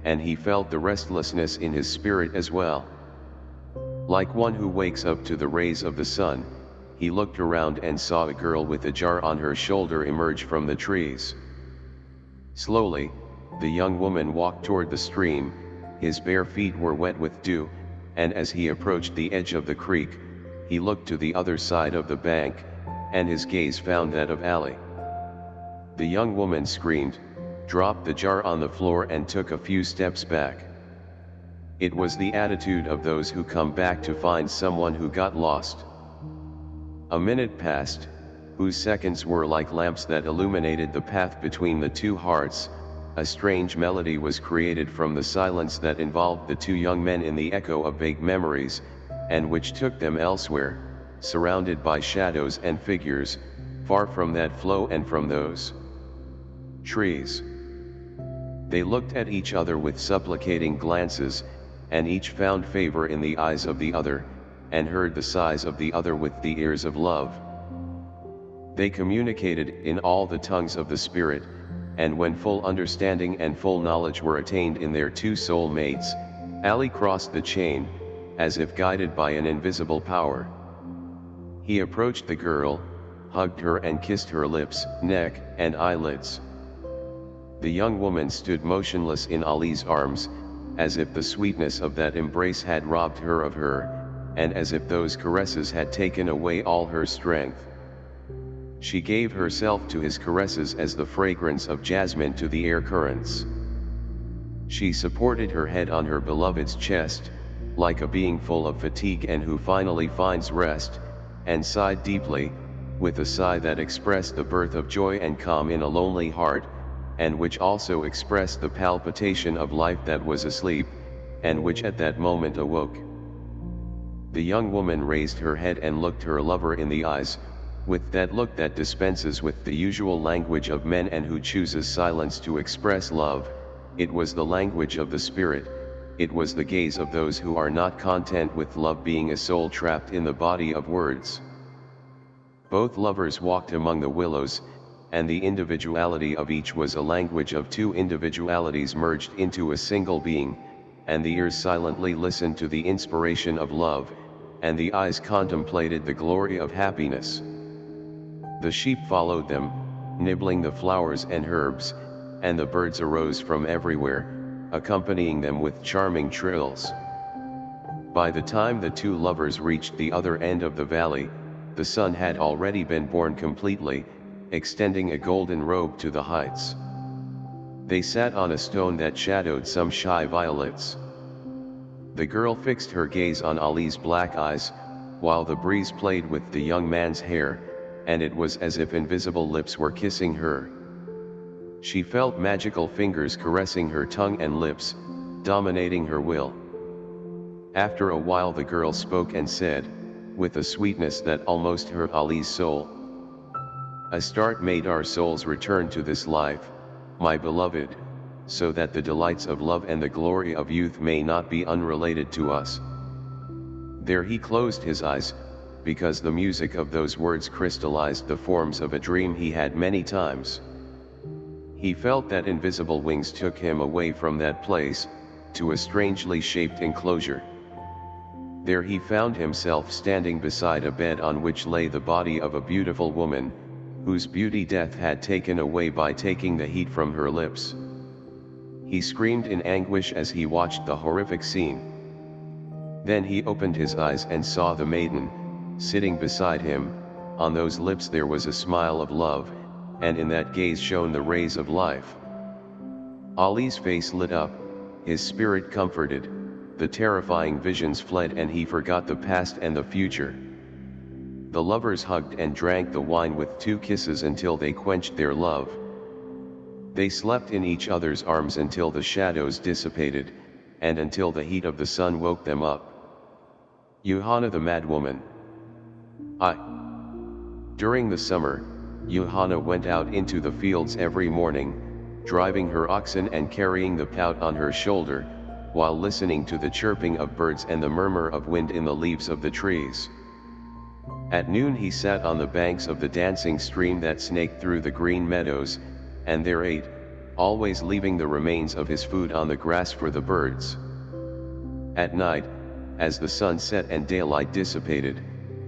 and he felt the restlessness in his spirit as well. Like one who wakes up to the rays of the sun, he looked around and saw a girl with a jar on her shoulder emerge from the trees. Slowly, the young woman walked toward the stream, his bare feet were wet with dew, and as he approached the edge of the creek, he looked to the other side of the bank, and his gaze found that of Ali. The young woman screamed, dropped the jar on the floor and took a few steps back. It was the attitude of those who come back to find someone who got lost. A minute passed, whose seconds were like lamps that illuminated the path between the two hearts, a strange melody was created from the silence that involved the two young men in the echo of vague memories, and which took them elsewhere, surrounded by shadows and figures, far from that flow and from those trees. They looked at each other with supplicating glances, and each found favor in the eyes of the other, and heard the sighs of the other with the ears of love. They communicated in all the tongues of the Spirit, and when full understanding and full knowledge were attained in their two soul mates, Ali crossed the chain, as if guided by an invisible power. He approached the girl, hugged her and kissed her lips, neck, and eyelids. The young woman stood motionless in Ali's arms, as if the sweetness of that embrace had robbed her of her, and as if those caresses had taken away all her strength. She gave herself to his caresses as the fragrance of jasmine to the air currents. She supported her head on her beloved's chest, like a being full of fatigue and who finally finds rest, and sighed deeply, with a sigh that expressed the birth of joy and calm in a lonely heart, and which also expressed the palpitation of life that was asleep, and which at that moment awoke. The young woman raised her head and looked her lover in the eyes, with that look that dispenses with the usual language of men and who chooses silence to express love, it was the language of the spirit, it was the gaze of those who are not content with love being a soul trapped in the body of words. Both lovers walked among the willows, and the individuality of each was a language of two individualities merged into a single being, and the ears silently listened to the inspiration of love, and the eyes contemplated the glory of happiness. The sheep followed them, nibbling the flowers and herbs, and the birds arose from everywhere, accompanying them with charming trills. By the time the two lovers reached the other end of the valley, the sun had already been born completely, extending a golden robe to the heights. They sat on a stone that shadowed some shy violets. The girl fixed her gaze on Ali's black eyes, while the breeze played with the young man's hair, and it was as if invisible lips were kissing her. She felt magical fingers caressing her tongue and lips, dominating her will. After a while the girl spoke and said, with a sweetness that almost hurt Ali's soul. Astarte made our souls return to this life, my beloved, so that the delights of love and the glory of youth may not be unrelated to us. There he closed his eyes, because the music of those words crystallized the forms of a dream he had many times. He felt that invisible wings took him away from that place, to a strangely shaped enclosure. There he found himself standing beside a bed on which lay the body of a beautiful woman, whose beauty death had taken away by taking the heat from her lips. He screamed in anguish as he watched the horrific scene. Then he opened his eyes and saw the maiden, sitting beside him, on those lips there was a smile of love, and in that gaze shone the rays of life. Ali's face lit up, his spirit comforted, the terrifying visions fled and he forgot the past and the future. The lovers hugged and drank the wine with two kisses until they quenched their love. They slept in each other's arms until the shadows dissipated, and until the heat of the sun woke them up. Johanna the Madwoman I. During the summer, Johanna went out into the fields every morning, driving her oxen and carrying the pout on her shoulder, while listening to the chirping of birds and the murmur of wind in the leaves of the trees. At noon he sat on the banks of the dancing stream that snaked through the green meadows, and there ate, always leaving the remains of his food on the grass for the birds. At night, as the sun set and daylight dissipated,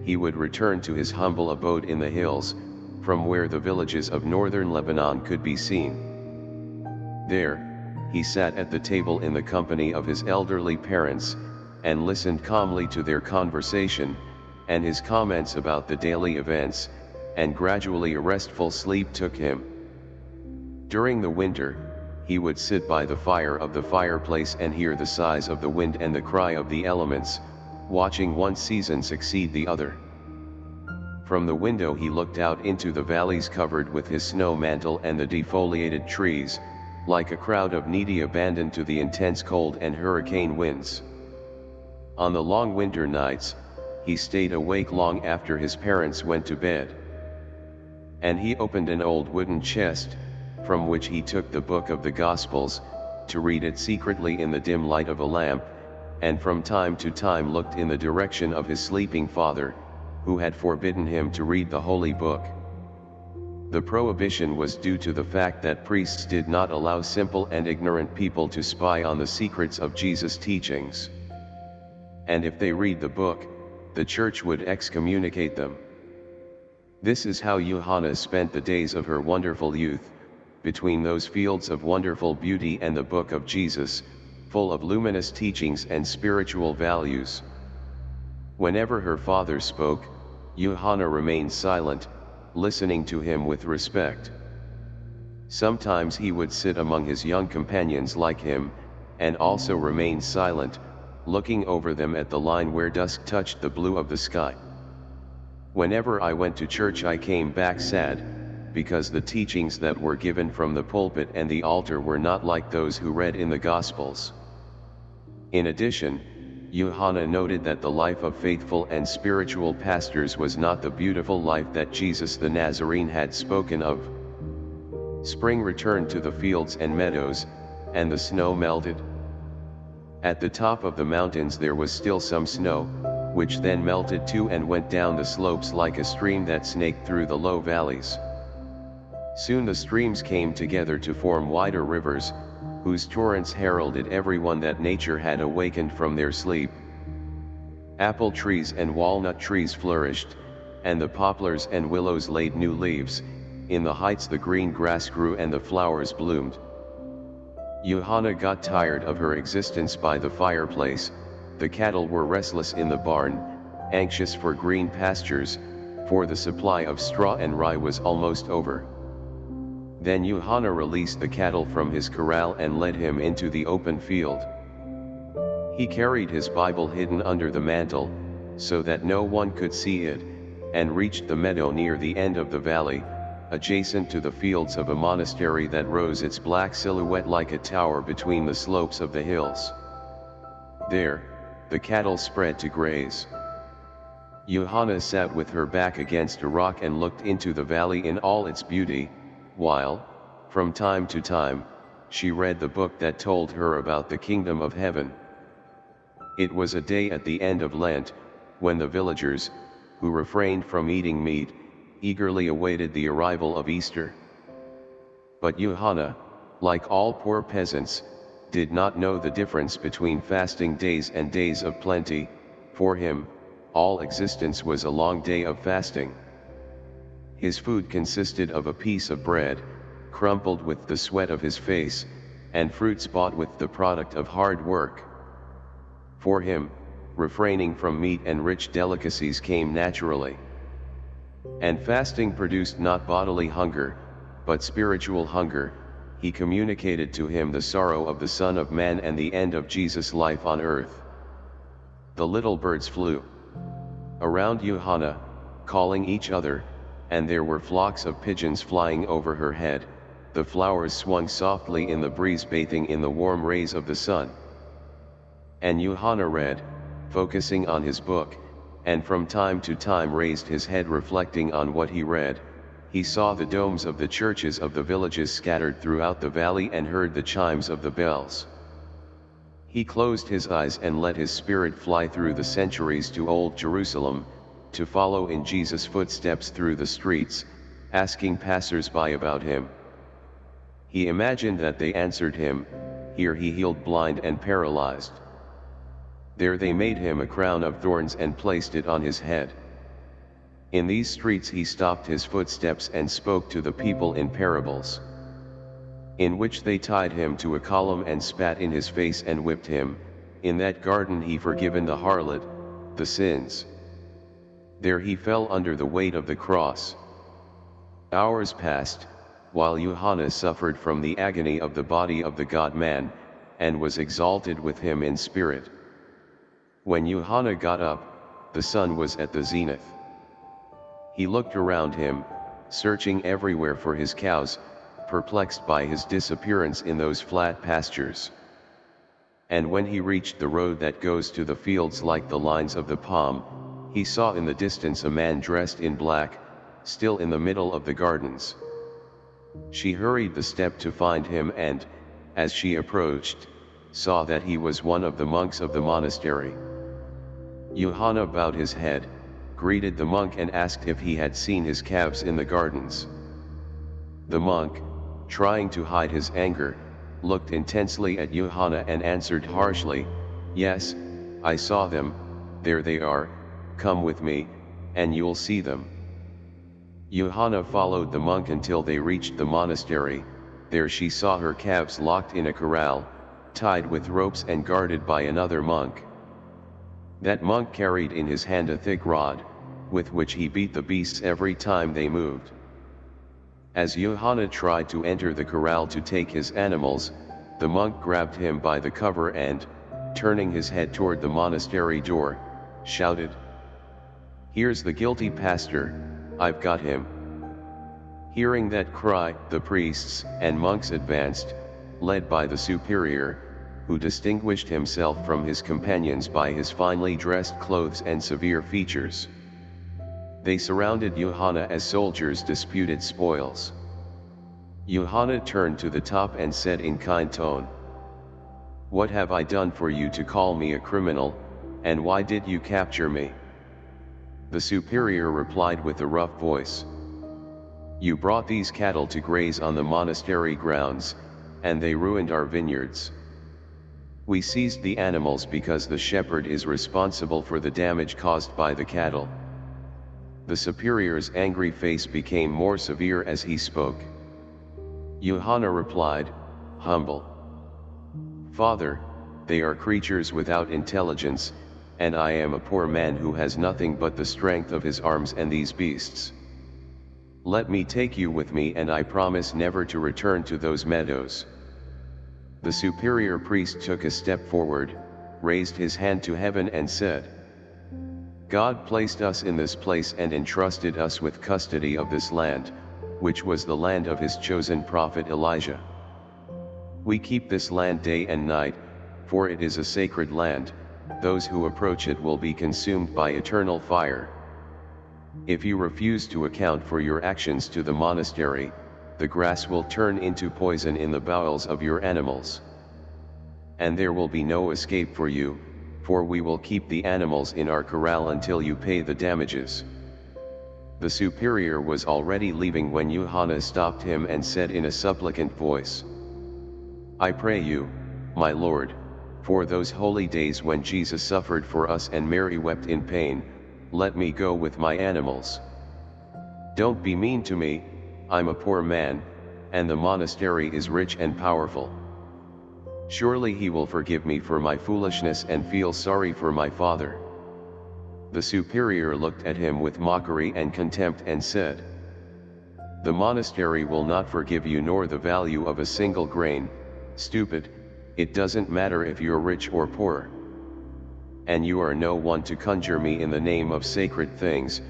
he would return to his humble abode in the hills, from where the villages of northern Lebanon could be seen. There, he sat at the table in the company of his elderly parents, and listened calmly to their conversation, and his comments about the daily events, and gradually a restful sleep took him. During the winter, he would sit by the fire of the fireplace and hear the sighs of the wind and the cry of the elements, watching one season succeed the other. From the window he looked out into the valleys covered with his snow mantle and the defoliated trees, like a crowd of needy abandoned to the intense cold and hurricane winds. On the long winter nights, he stayed awake long after his parents went to bed. And he opened an old wooden chest, from which he took the book of the Gospels, to read it secretly in the dim light of a lamp, and from time to time looked in the direction of his sleeping father, who had forbidden him to read the holy book. The prohibition was due to the fact that priests did not allow simple and ignorant people to spy on the secrets of Jesus' teachings. And if they read the book, the church would excommunicate them. This is how Johanna spent the days of her wonderful youth, between those fields of wonderful beauty and the book of Jesus, full of luminous teachings and spiritual values. Whenever her father spoke, Johanna remained silent, listening to him with respect. Sometimes he would sit among his young companions like him, and also remain silent, looking over them at the line where dusk touched the blue of the sky. Whenever I went to church I came back sad, because the teachings that were given from the pulpit and the altar were not like those who read in the Gospels. In addition, Johanna noted that the life of faithful and spiritual pastors was not the beautiful life that Jesus the Nazarene had spoken of. Spring returned to the fields and meadows, and the snow melted. At the top of the mountains there was still some snow, which then melted too and went down the slopes like a stream that snaked through the low valleys. Soon the streams came together to form wider rivers, whose torrents heralded everyone that nature had awakened from their sleep. Apple trees and walnut trees flourished, and the poplars and willows laid new leaves, in the heights the green grass grew and the flowers bloomed. Johanna got tired of her existence by the fireplace, the cattle were restless in the barn, anxious for green pastures, for the supply of straw and rye was almost over. Then Johanna released the cattle from his corral and led him into the open field. He carried his Bible hidden under the mantle, so that no one could see it, and reached the meadow near the end of the valley, adjacent to the fields of a monastery that rose its black silhouette like a tower between the slopes of the hills. There, the cattle spread to graze. Johanna sat with her back against a rock and looked into the valley in all its beauty, while, from time to time, she read the book that told her about the kingdom of heaven. It was a day at the end of Lent, when the villagers, who refrained from eating meat, eagerly awaited the arrival of Easter. But Johanna, like all poor peasants, did not know the difference between fasting days and days of plenty, for him, all existence was a long day of fasting. His food consisted of a piece of bread, crumpled with the sweat of his face, and fruits bought with the product of hard work. For him, refraining from meat and rich delicacies came naturally. And fasting produced not bodily hunger, but spiritual hunger, he communicated to him the sorrow of the Son of Man and the end of Jesus' life on earth. The little birds flew around Johanna, calling each other, and there were flocks of pigeons flying over her head, the flowers swung softly in the breeze bathing in the warm rays of the sun. And Johanna read, focusing on his book, and from time to time raised his head reflecting on what he read, he saw the domes of the churches of the villages scattered throughout the valley and heard the chimes of the bells. He closed his eyes and let his spirit fly through the centuries to Old Jerusalem, to follow in Jesus' footsteps through the streets, asking passers-by about him. He imagined that they answered him, here he healed blind and paralyzed. There they made him a crown of thorns and placed it on his head. In these streets he stopped his footsteps and spoke to the people in parables. In which they tied him to a column and spat in his face and whipped him, in that garden he forgiven the harlot, the sins. There he fell under the weight of the cross. Hours passed, while Johannes suffered from the agony of the body of the God-man, and was exalted with him in spirit. When Johanna got up, the sun was at the zenith. He looked around him, searching everywhere for his cows, perplexed by his disappearance in those flat pastures. And when he reached the road that goes to the fields like the lines of the palm, he saw in the distance a man dressed in black, still in the middle of the gardens. She hurried the step to find him and, as she approached, saw that he was one of the monks of the monastery. Johanna bowed his head, greeted the monk and asked if he had seen his calves in the gardens. The monk, trying to hide his anger, looked intensely at Johanna and answered harshly, Yes, I saw them, there they are, come with me, and you'll see them. Johanna followed the monk until they reached the monastery, there she saw her calves locked in a corral, tied with ropes and guarded by another monk. That monk carried in his hand a thick rod, with which he beat the beasts every time they moved. As Johanna tried to enter the corral to take his animals, the monk grabbed him by the cover and, turning his head toward the monastery door, shouted, Here's the guilty pastor, I've got him. Hearing that cry, the priests and monks advanced, led by the superior, who distinguished himself from his companions by his finely dressed clothes and severe features. They surrounded Johanna as soldiers disputed spoils. Johanna turned to the top and said in kind tone, What have I done for you to call me a criminal, and why did you capture me? The superior replied with a rough voice. You brought these cattle to graze on the monastery grounds, and they ruined our vineyards. We seized the animals because the shepherd is responsible for the damage caused by the cattle. The superior's angry face became more severe as he spoke. Johanna replied, humble. Father, they are creatures without intelligence, and I am a poor man who has nothing but the strength of his arms and these beasts. Let me take you with me and I promise never to return to those meadows. The superior priest took a step forward, raised his hand to heaven and said, God placed us in this place and entrusted us with custody of this land, which was the land of his chosen prophet Elijah. We keep this land day and night, for it is a sacred land, those who approach it will be consumed by eternal fire. If you refuse to account for your actions to the monastery, the grass will turn into poison in the bowels of your animals. And there will be no escape for you, for we will keep the animals in our corral until you pay the damages. The superior was already leaving when Johanna stopped him and said in a supplicant voice, I pray you, my Lord, for those holy days when Jesus suffered for us and Mary wept in pain, let me go with my animals. Don't be mean to me, I'm a poor man, and the monastery is rich and powerful. Surely he will forgive me for my foolishness and feel sorry for my father. The superior looked at him with mockery and contempt and said, The monastery will not forgive you nor the value of a single grain, stupid, it doesn't matter if you're rich or poor. And you are no one to conjure me in the name of sacred things,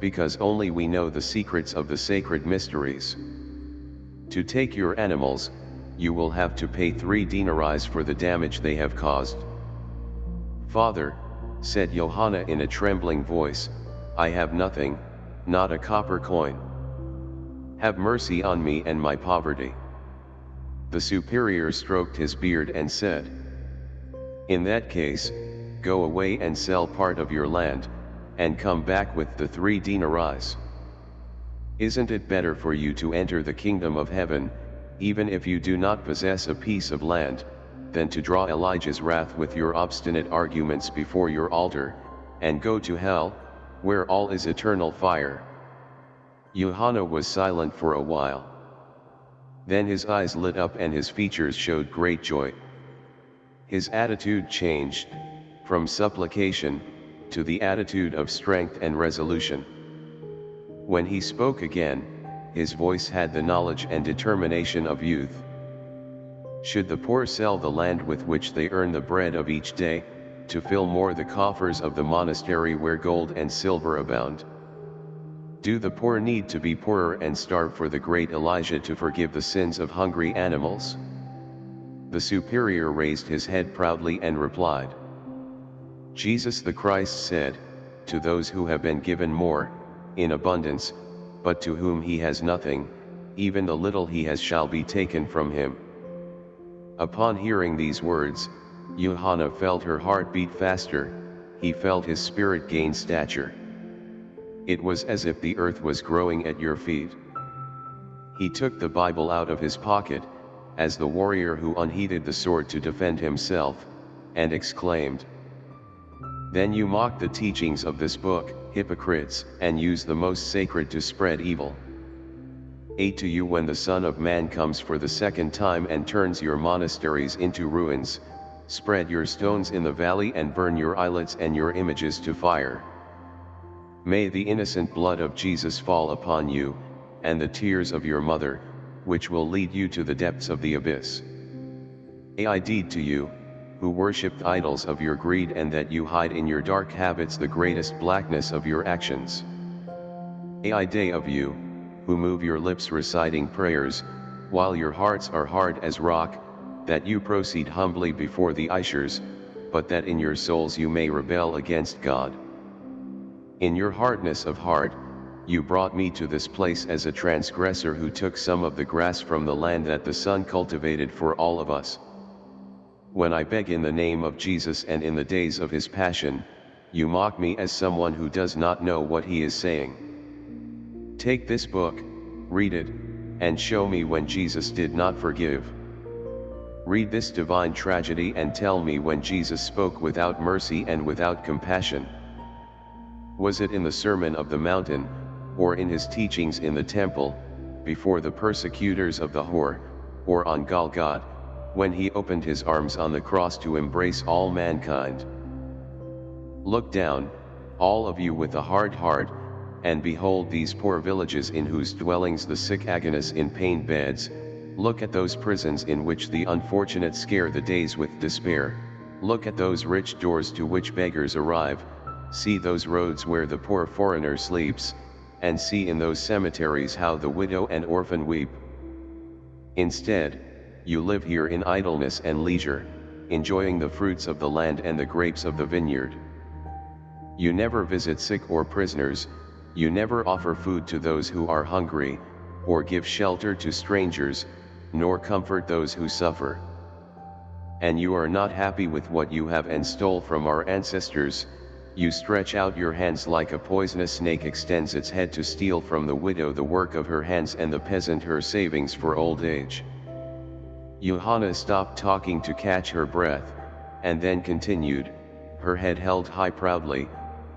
because only we know the secrets of the sacred mysteries. To take your animals, you will have to pay three denarii for the damage they have caused. Father, said Johanna in a trembling voice, I have nothing, not a copper coin. Have mercy on me and my poverty. The superior stroked his beard and said, In that case, go away and sell part of your land, and come back with the three denarii. Isn't it better for you to enter the kingdom of heaven, even if you do not possess a piece of land, than to draw Elijah's wrath with your obstinate arguments before your altar, and go to hell, where all is eternal fire. Johanna was silent for a while. Then his eyes lit up and his features showed great joy. His attitude changed, from supplication, to the attitude of strength and resolution. When he spoke again, his voice had the knowledge and determination of youth. Should the poor sell the land with which they earn the bread of each day, to fill more the coffers of the monastery where gold and silver abound? Do the poor need to be poorer and starve for the great Elijah to forgive the sins of hungry animals? The superior raised his head proudly and replied, Jesus the Christ said, to those who have been given more, in abundance, but to whom he has nothing, even the little he has shall be taken from him. Upon hearing these words, Johanna felt her heart beat faster, he felt his spirit gain stature. It was as if the earth was growing at your feet. He took the Bible out of his pocket, as the warrior who unheeded the sword to defend himself, and exclaimed, then you mock the teachings of this book, hypocrites, and use the most sacred to spread evil. 8 To you when the Son of Man comes for the second time and turns your monasteries into ruins, spread your stones in the valley and burn your islets and your images to fire. May the innocent blood of Jesus fall upon you, and the tears of your mother, which will lead you to the depths of the abyss. I deed to you, who worshipped idols of your greed and that you hide in your dark habits the greatest blackness of your actions. Ai day of you, who move your lips reciting prayers, while your hearts are hard as rock, that you proceed humbly before the Ishers, but that in your souls you may rebel against God. In your hardness of heart, you brought me to this place as a transgressor who took some of the grass from the land that the sun cultivated for all of us. When I beg in the name of Jesus and in the days of his passion, you mock me as someone who does not know what he is saying. Take this book, read it, and show me when Jesus did not forgive. Read this divine tragedy and tell me when Jesus spoke without mercy and without compassion. Was it in the Sermon of the Mountain, or in his teachings in the temple, before the persecutors of the whore, or on Golgotha, when he opened his arms on the cross to embrace all mankind. Look down, all of you with a hard heart, and behold these poor villages in whose dwellings the sick agonize in pain beds, look at those prisons in which the unfortunate scare the days with despair, look at those rich doors to which beggars arrive, see those roads where the poor foreigner sleeps, and see in those cemeteries how the widow and orphan weep. Instead, you live here in idleness and leisure, enjoying the fruits of the land and the grapes of the vineyard. You never visit sick or prisoners, you never offer food to those who are hungry, or give shelter to strangers, nor comfort those who suffer. And you are not happy with what you have and stole from our ancestors, you stretch out your hands like a poisonous snake extends its head to steal from the widow the work of her hands and the peasant her savings for old age. Johanna stopped talking to catch her breath, and then continued, her head held high proudly,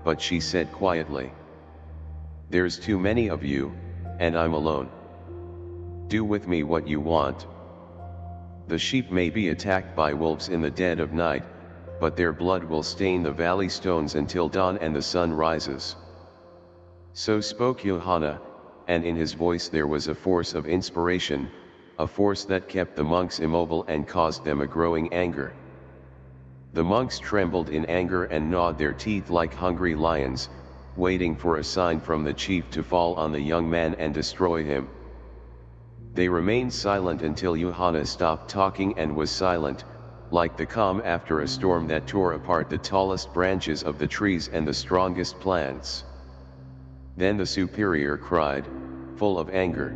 but she said quietly. There's too many of you, and I'm alone. Do with me what you want. The sheep may be attacked by wolves in the dead of night, but their blood will stain the valley stones until dawn and the sun rises. So spoke Johanna, and in his voice there was a force of inspiration, a force that kept the monks immobile and caused them a growing anger. The monks trembled in anger and gnawed their teeth like hungry lions, waiting for a sign from the chief to fall on the young man and destroy him. They remained silent until Johanna stopped talking and was silent, like the calm after a storm that tore apart the tallest branches of the trees and the strongest plants. Then the superior cried, full of anger.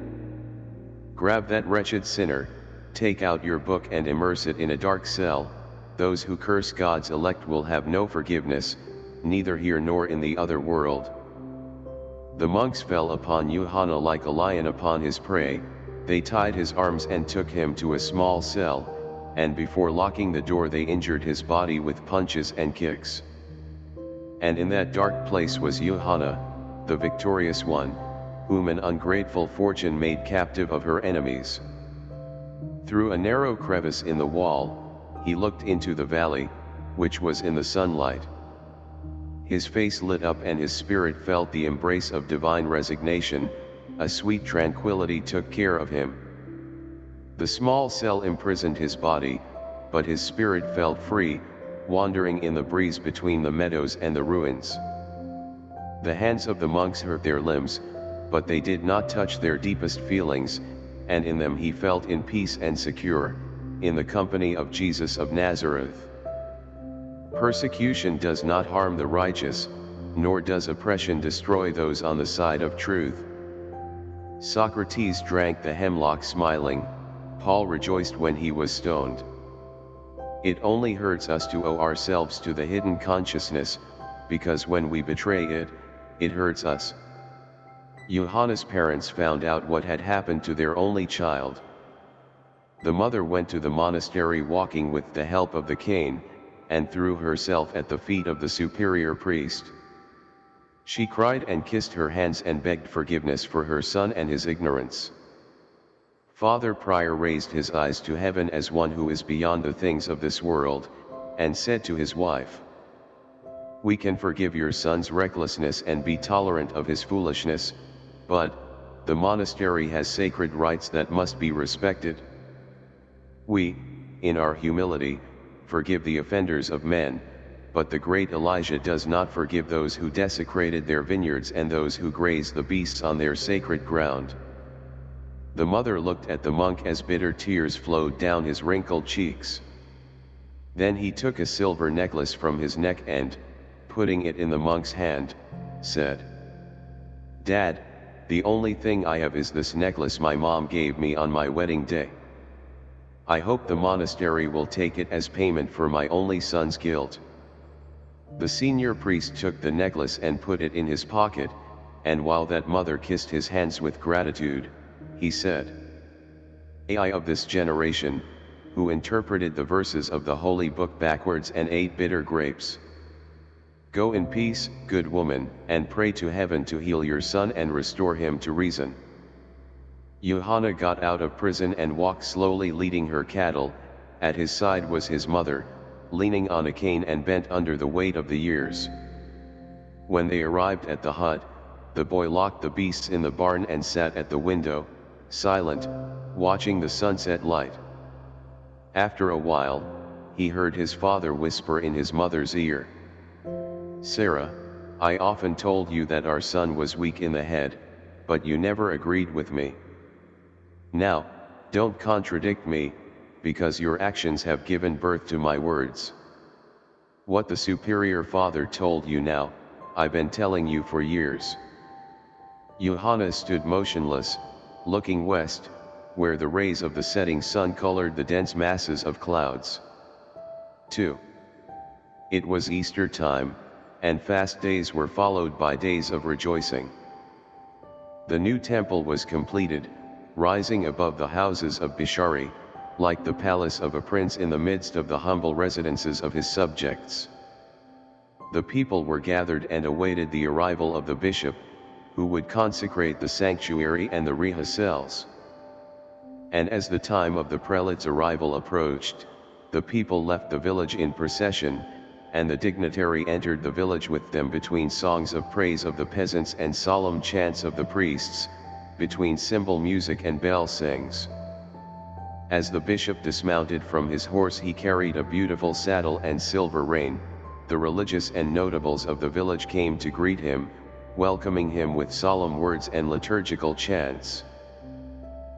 Grab that wretched sinner, take out your book and immerse it in a dark cell, those who curse God's elect will have no forgiveness, neither here nor in the other world. The monks fell upon Johanna like a lion upon his prey, they tied his arms and took him to a small cell, and before locking the door they injured his body with punches and kicks. And in that dark place was Johanna, the victorious one, whom an ungrateful fortune made captive of her enemies. Through a narrow crevice in the wall, he looked into the valley, which was in the sunlight. His face lit up and his spirit felt the embrace of divine resignation, a sweet tranquility took care of him. The small cell imprisoned his body, but his spirit felt free, wandering in the breeze between the meadows and the ruins. The hands of the monks hurt their limbs, but they did not touch their deepest feelings, and in them he felt in peace and secure, in the company of Jesus of Nazareth. Persecution does not harm the righteous, nor does oppression destroy those on the side of truth. Socrates drank the hemlock smiling, Paul rejoiced when he was stoned. It only hurts us to owe ourselves to the hidden consciousness, because when we betray it, it hurts us. Johanna's parents found out what had happened to their only child. The mother went to the monastery walking with the help of the cane, and threw herself at the feet of the superior priest. She cried and kissed her hands and begged forgiveness for her son and his ignorance. Father Prior raised his eyes to heaven as one who is beyond the things of this world, and said to his wife, We can forgive your son's recklessness and be tolerant of his foolishness, but, the monastery has sacred rites that must be respected. We, in our humility, forgive the offenders of men, but the great Elijah does not forgive those who desecrated their vineyards and those who graze the beasts on their sacred ground. The mother looked at the monk as bitter tears flowed down his wrinkled cheeks. Then he took a silver necklace from his neck and, putting it in the monk's hand, said, Dad, the only thing I have is this necklace my mom gave me on my wedding day. I hope the monastery will take it as payment for my only son's guilt. The senior priest took the necklace and put it in his pocket, and while that mother kissed his hands with gratitude, he said. AI of this generation, who interpreted the verses of the holy book backwards and ate bitter grapes. Go in peace, good woman, and pray to heaven to heal your son and restore him to reason. Johanna got out of prison and walked slowly leading her cattle, at his side was his mother, leaning on a cane and bent under the weight of the years. When they arrived at the hut, the boy locked the beasts in the barn and sat at the window, silent, watching the sunset light. After a while, he heard his father whisper in his mother's ear. Sarah, I often told you that our son was weak in the head, but you never agreed with me. Now, don't contradict me, because your actions have given birth to my words. What the Superior Father told you now, I've been telling you for years. Johanna stood motionless, looking west, where the rays of the setting sun colored the dense masses of clouds. 2. It was Easter time, and fast days were followed by days of rejoicing. The new temple was completed, rising above the houses of Bishari, like the palace of a prince in the midst of the humble residences of his subjects. The people were gathered and awaited the arrival of the bishop, who would consecrate the sanctuary and the reha cells. And as the time of the prelate's arrival approached, the people left the village in procession, and the dignitary entered the village with them between songs of praise of the peasants and solemn chants of the priests, between cymbal music and bell sings. As the bishop dismounted from his horse he carried a beautiful saddle and silver rein, the religious and notables of the village came to greet him, welcoming him with solemn words and liturgical chants.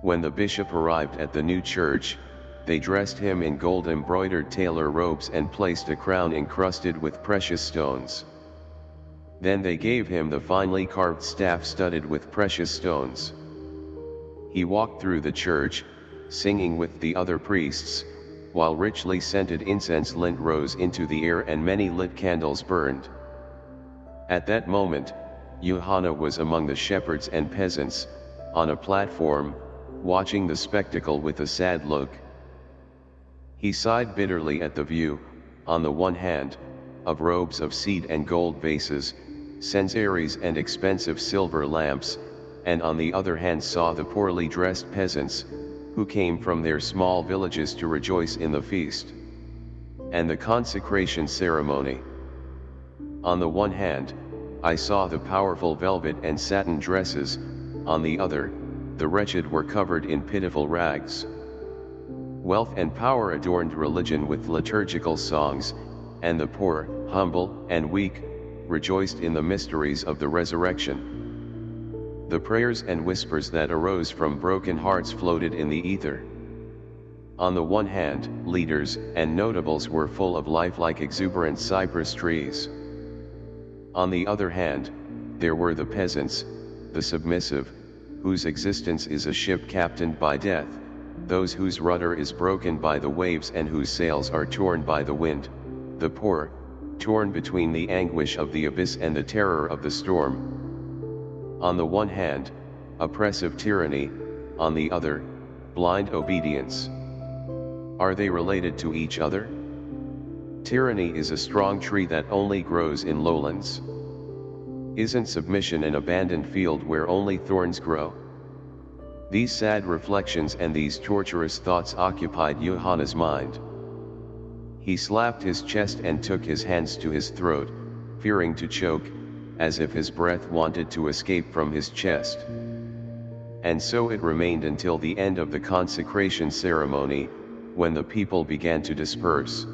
When the bishop arrived at the new church, they dressed him in gold embroidered tailor robes and placed a crown encrusted with precious stones. Then they gave him the finely carved staff studded with precious stones. He walked through the church, singing with the other priests, while richly scented incense lint rose into the air and many lit candles burned. At that moment, Johanna was among the shepherds and peasants, on a platform, watching the spectacle with a sad look. He sighed bitterly at the view, on the one hand, of robes of seed and gold vases, censaries and expensive silver lamps, and on the other hand saw the poorly dressed peasants, who came from their small villages to rejoice in the feast. And the consecration ceremony. On the one hand, I saw the powerful velvet and satin dresses, on the other, the wretched were covered in pitiful rags. Wealth and power adorned religion with liturgical songs, and the poor, humble, and weak, rejoiced in the mysteries of the resurrection. The prayers and whispers that arose from broken hearts floated in the ether. On the one hand, leaders and notables were full of life like exuberant cypress trees. On the other hand, there were the peasants, the submissive, whose existence is a ship captained by death, those whose rudder is broken by the waves and whose sails are torn by the wind, the poor, torn between the anguish of the abyss and the terror of the storm. On the one hand, oppressive tyranny, on the other, blind obedience. Are they related to each other? Tyranny is a strong tree that only grows in lowlands. Isn't submission an abandoned field where only thorns grow? These sad reflections and these torturous thoughts occupied Johanna's mind. He slapped his chest and took his hands to his throat, fearing to choke, as if his breath wanted to escape from his chest. And so it remained until the end of the consecration ceremony, when the people began to disperse.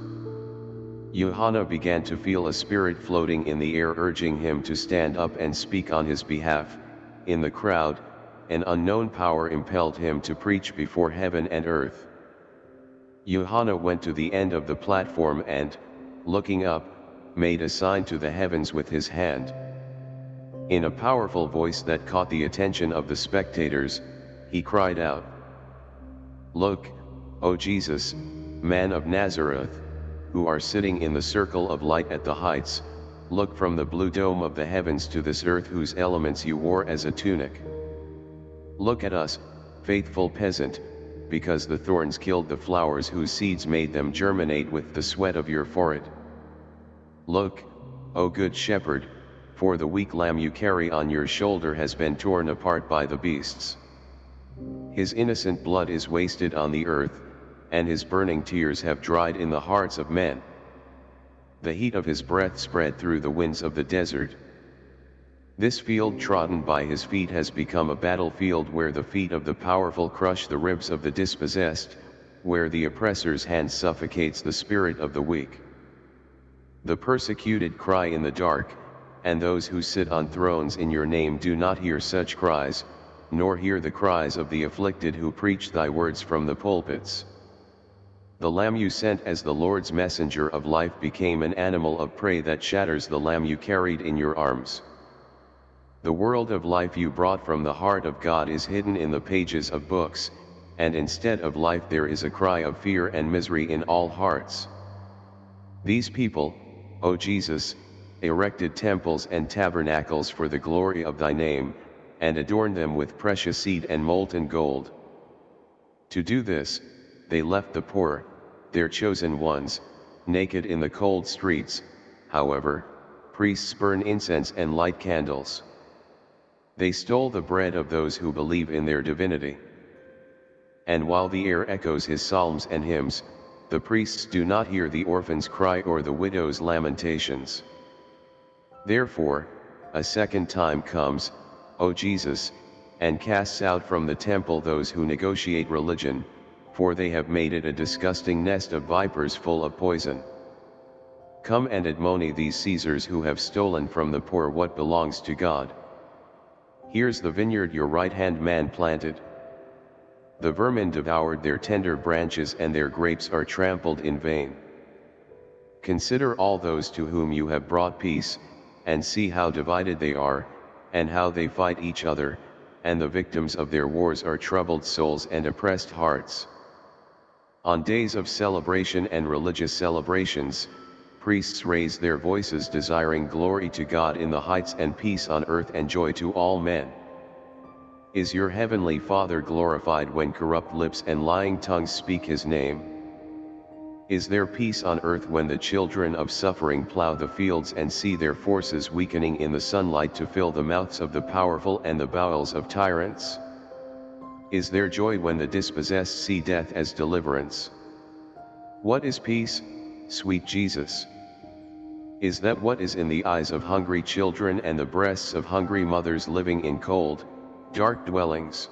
Johanna began to feel a spirit floating in the air urging him to stand up and speak on his behalf, in the crowd, an unknown power impelled him to preach before heaven and earth. Johanna went to the end of the platform and, looking up, made a sign to the heavens with his hand. In a powerful voice that caught the attention of the spectators, he cried out, Look, O Jesus, man of Nazareth, who are sitting in the circle of light at the heights, look from the blue dome of the heavens to this earth whose elements you wore as a tunic. Look at us, faithful peasant, because the thorns killed the flowers whose seeds made them germinate with the sweat of your forehead. Look, O good shepherd, for the weak lamb you carry on your shoulder has been torn apart by the beasts. His innocent blood is wasted on the earth, and his burning tears have dried in the hearts of men. The heat of his breath spread through the winds of the desert, this field trodden by his feet has become a battlefield where the feet of the powerful crush the ribs of the dispossessed, where the oppressor's hand suffocates the spirit of the weak. The persecuted cry in the dark, and those who sit on thrones in your name do not hear such cries, nor hear the cries of the afflicted who preach thy words from the pulpits. the lamb you sent as the Lord's messenger of life became an animal of prey that shatters the lamb you carried in your arms. The world of life you brought from the heart of God is hidden in the pages of books, and instead of life there is a cry of fear and misery in all hearts. These people, O Jesus, erected temples and tabernacles for the glory of thy name, and adorned them with precious seed and molten gold. To do this, they left the poor, their chosen ones, naked in the cold streets, however, priests burn incense and light candles. They stole the bread of those who believe in their divinity. And while the air echoes his psalms and hymns, the priests do not hear the orphan's cry or the widow's lamentations. Therefore, a second time comes, O Jesus, and casts out from the temple those who negotiate religion, for they have made it a disgusting nest of vipers full of poison. Come and admonish these Caesars who have stolen from the poor what belongs to God. Here's the vineyard your right-hand man planted. The vermin devoured their tender branches and their grapes are trampled in vain. Consider all those to whom you have brought peace, and see how divided they are, and how they fight each other, and the victims of their wars are troubled souls and oppressed hearts. On days of celebration and religious celebrations, priests raise their voices desiring glory to God in the heights and peace on earth and joy to all men. Is your heavenly Father glorified when corrupt lips and lying tongues speak his name? Is there peace on earth when the children of suffering plow the fields and see their forces weakening in the sunlight to fill the mouths of the powerful and the bowels of tyrants? Is there joy when the dispossessed see death as deliverance? What is peace, sweet Jesus? Is that what is in the eyes of hungry children and the breasts of hungry mothers living in cold, dark dwellings?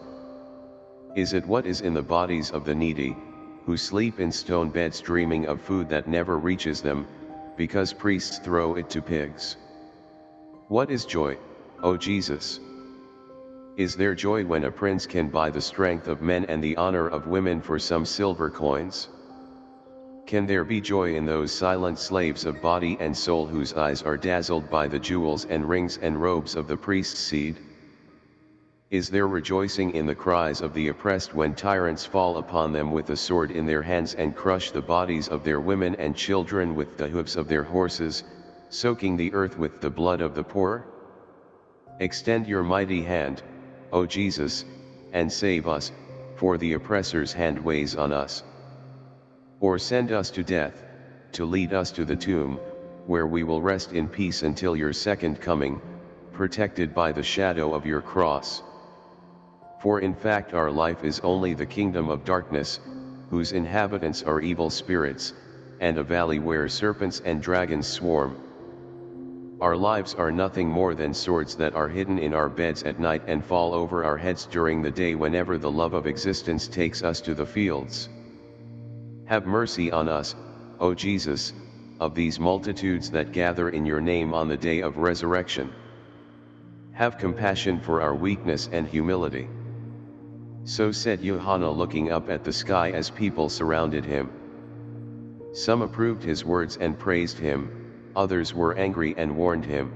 Is it what is in the bodies of the needy, who sleep in stone beds dreaming of food that never reaches them, because priests throw it to pigs? What is joy, O Jesus? Is there joy when a prince can buy the strength of men and the honor of women for some silver coins? Can there be joy in those silent slaves of body and soul whose eyes are dazzled by the jewels and rings and robes of the priest's seed? Is there rejoicing in the cries of the oppressed when tyrants fall upon them with the sword in their hands and crush the bodies of their women and children with the hoofs of their horses, soaking the earth with the blood of the poor? Extend your mighty hand, O Jesus, and save us, for the oppressor's hand weighs on us. Or send us to death, to lead us to the tomb, where we will rest in peace until your second coming, protected by the shadow of your cross. For in fact our life is only the kingdom of darkness, whose inhabitants are evil spirits, and a valley where serpents and dragons swarm. Our lives are nothing more than swords that are hidden in our beds at night and fall over our heads during the day whenever the love of existence takes us to the fields. Have mercy on us, O Jesus, of these multitudes that gather in your name on the day of resurrection. Have compassion for our weakness and humility. So said Johanna looking up at the sky as people surrounded him. Some approved his words and praised him, others were angry and warned him.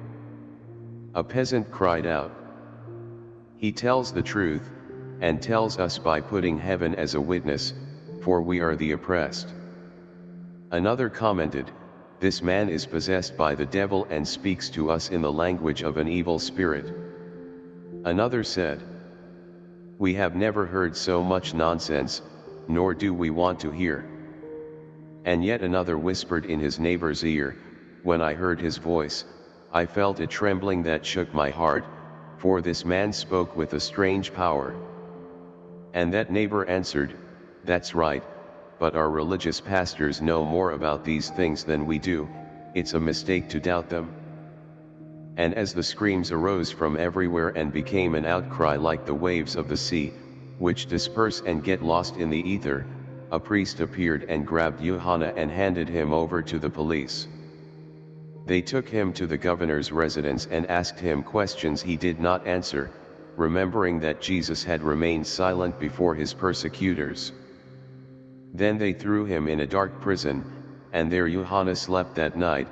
A peasant cried out. He tells the truth, and tells us by putting heaven as a witness, for we are the oppressed. Another commented, This man is possessed by the devil and speaks to us in the language of an evil spirit. Another said, We have never heard so much nonsense, nor do we want to hear. And yet another whispered in his neighbor's ear, When I heard his voice, I felt a trembling that shook my heart, for this man spoke with a strange power. And that neighbor answered, that's right, but our religious pastors know more about these things than we do, it's a mistake to doubt them. And as the screams arose from everywhere and became an outcry like the waves of the sea, which disperse and get lost in the ether, a priest appeared and grabbed Johanna and handed him over to the police. They took him to the governor's residence and asked him questions he did not answer, remembering that Jesus had remained silent before his persecutors. Then they threw him in a dark prison, and there Johanna slept that night,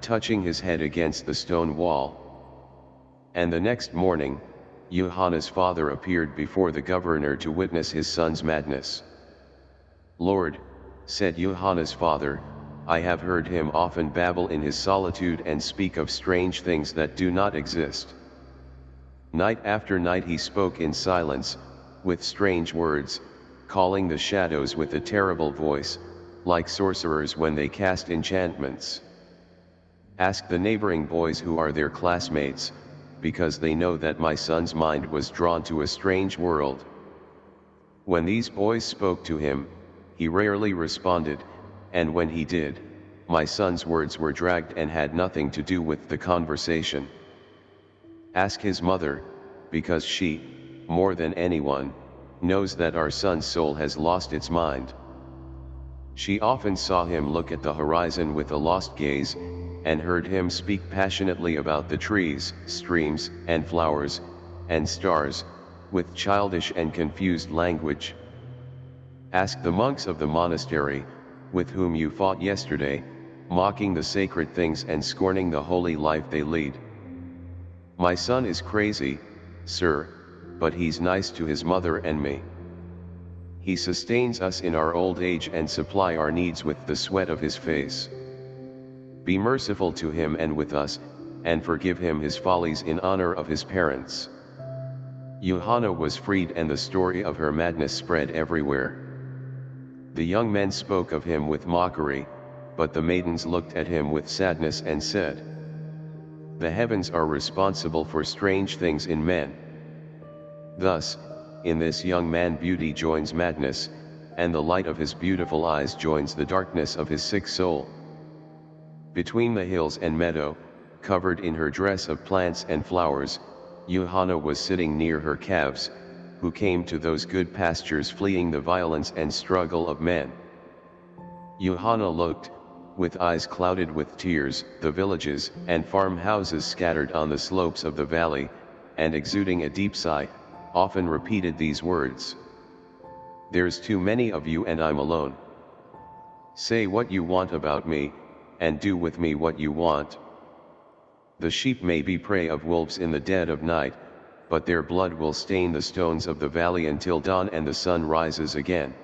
touching his head against the stone wall. And the next morning, Johanna's father appeared before the governor to witness his son's madness. Lord, said Johanna's father, I have heard him often babble in his solitude and speak of strange things that do not exist. Night after night he spoke in silence, with strange words, calling the shadows with a terrible voice, like sorcerers when they cast enchantments. Ask the neighboring boys who are their classmates, because they know that my son's mind was drawn to a strange world. When these boys spoke to him, he rarely responded, and when he did, my son's words were dragged and had nothing to do with the conversation. Ask his mother, because she, more than anyone, knows that our son's soul has lost its mind. She often saw him look at the horizon with a lost gaze, and heard him speak passionately about the trees, streams, and flowers, and stars, with childish and confused language. Ask the monks of the monastery, with whom you fought yesterday, mocking the sacred things and scorning the holy life they lead. My son is crazy, sir, but he's nice to his mother and me. He sustains us in our old age and supply our needs with the sweat of his face. Be merciful to him and with us, and forgive him his follies in honor of his parents. Johanna was freed and the story of her madness spread everywhere. The young men spoke of him with mockery, but the maidens looked at him with sadness and said, The heavens are responsible for strange things in men. Thus, in this young man beauty joins madness, and the light of his beautiful eyes joins the darkness of his sick soul. Between the hills and meadow, covered in her dress of plants and flowers, Johanna was sitting near her calves, who came to those good pastures fleeing the violence and struggle of men. Johanna looked, with eyes clouded with tears, the villages and farmhouses scattered on the slopes of the valley, and exuding a deep sigh, often repeated these words. There's too many of you and I'm alone. Say what you want about me, and do with me what you want. The sheep may be prey of wolves in the dead of night, but their blood will stain the stones of the valley until dawn and the sun rises again.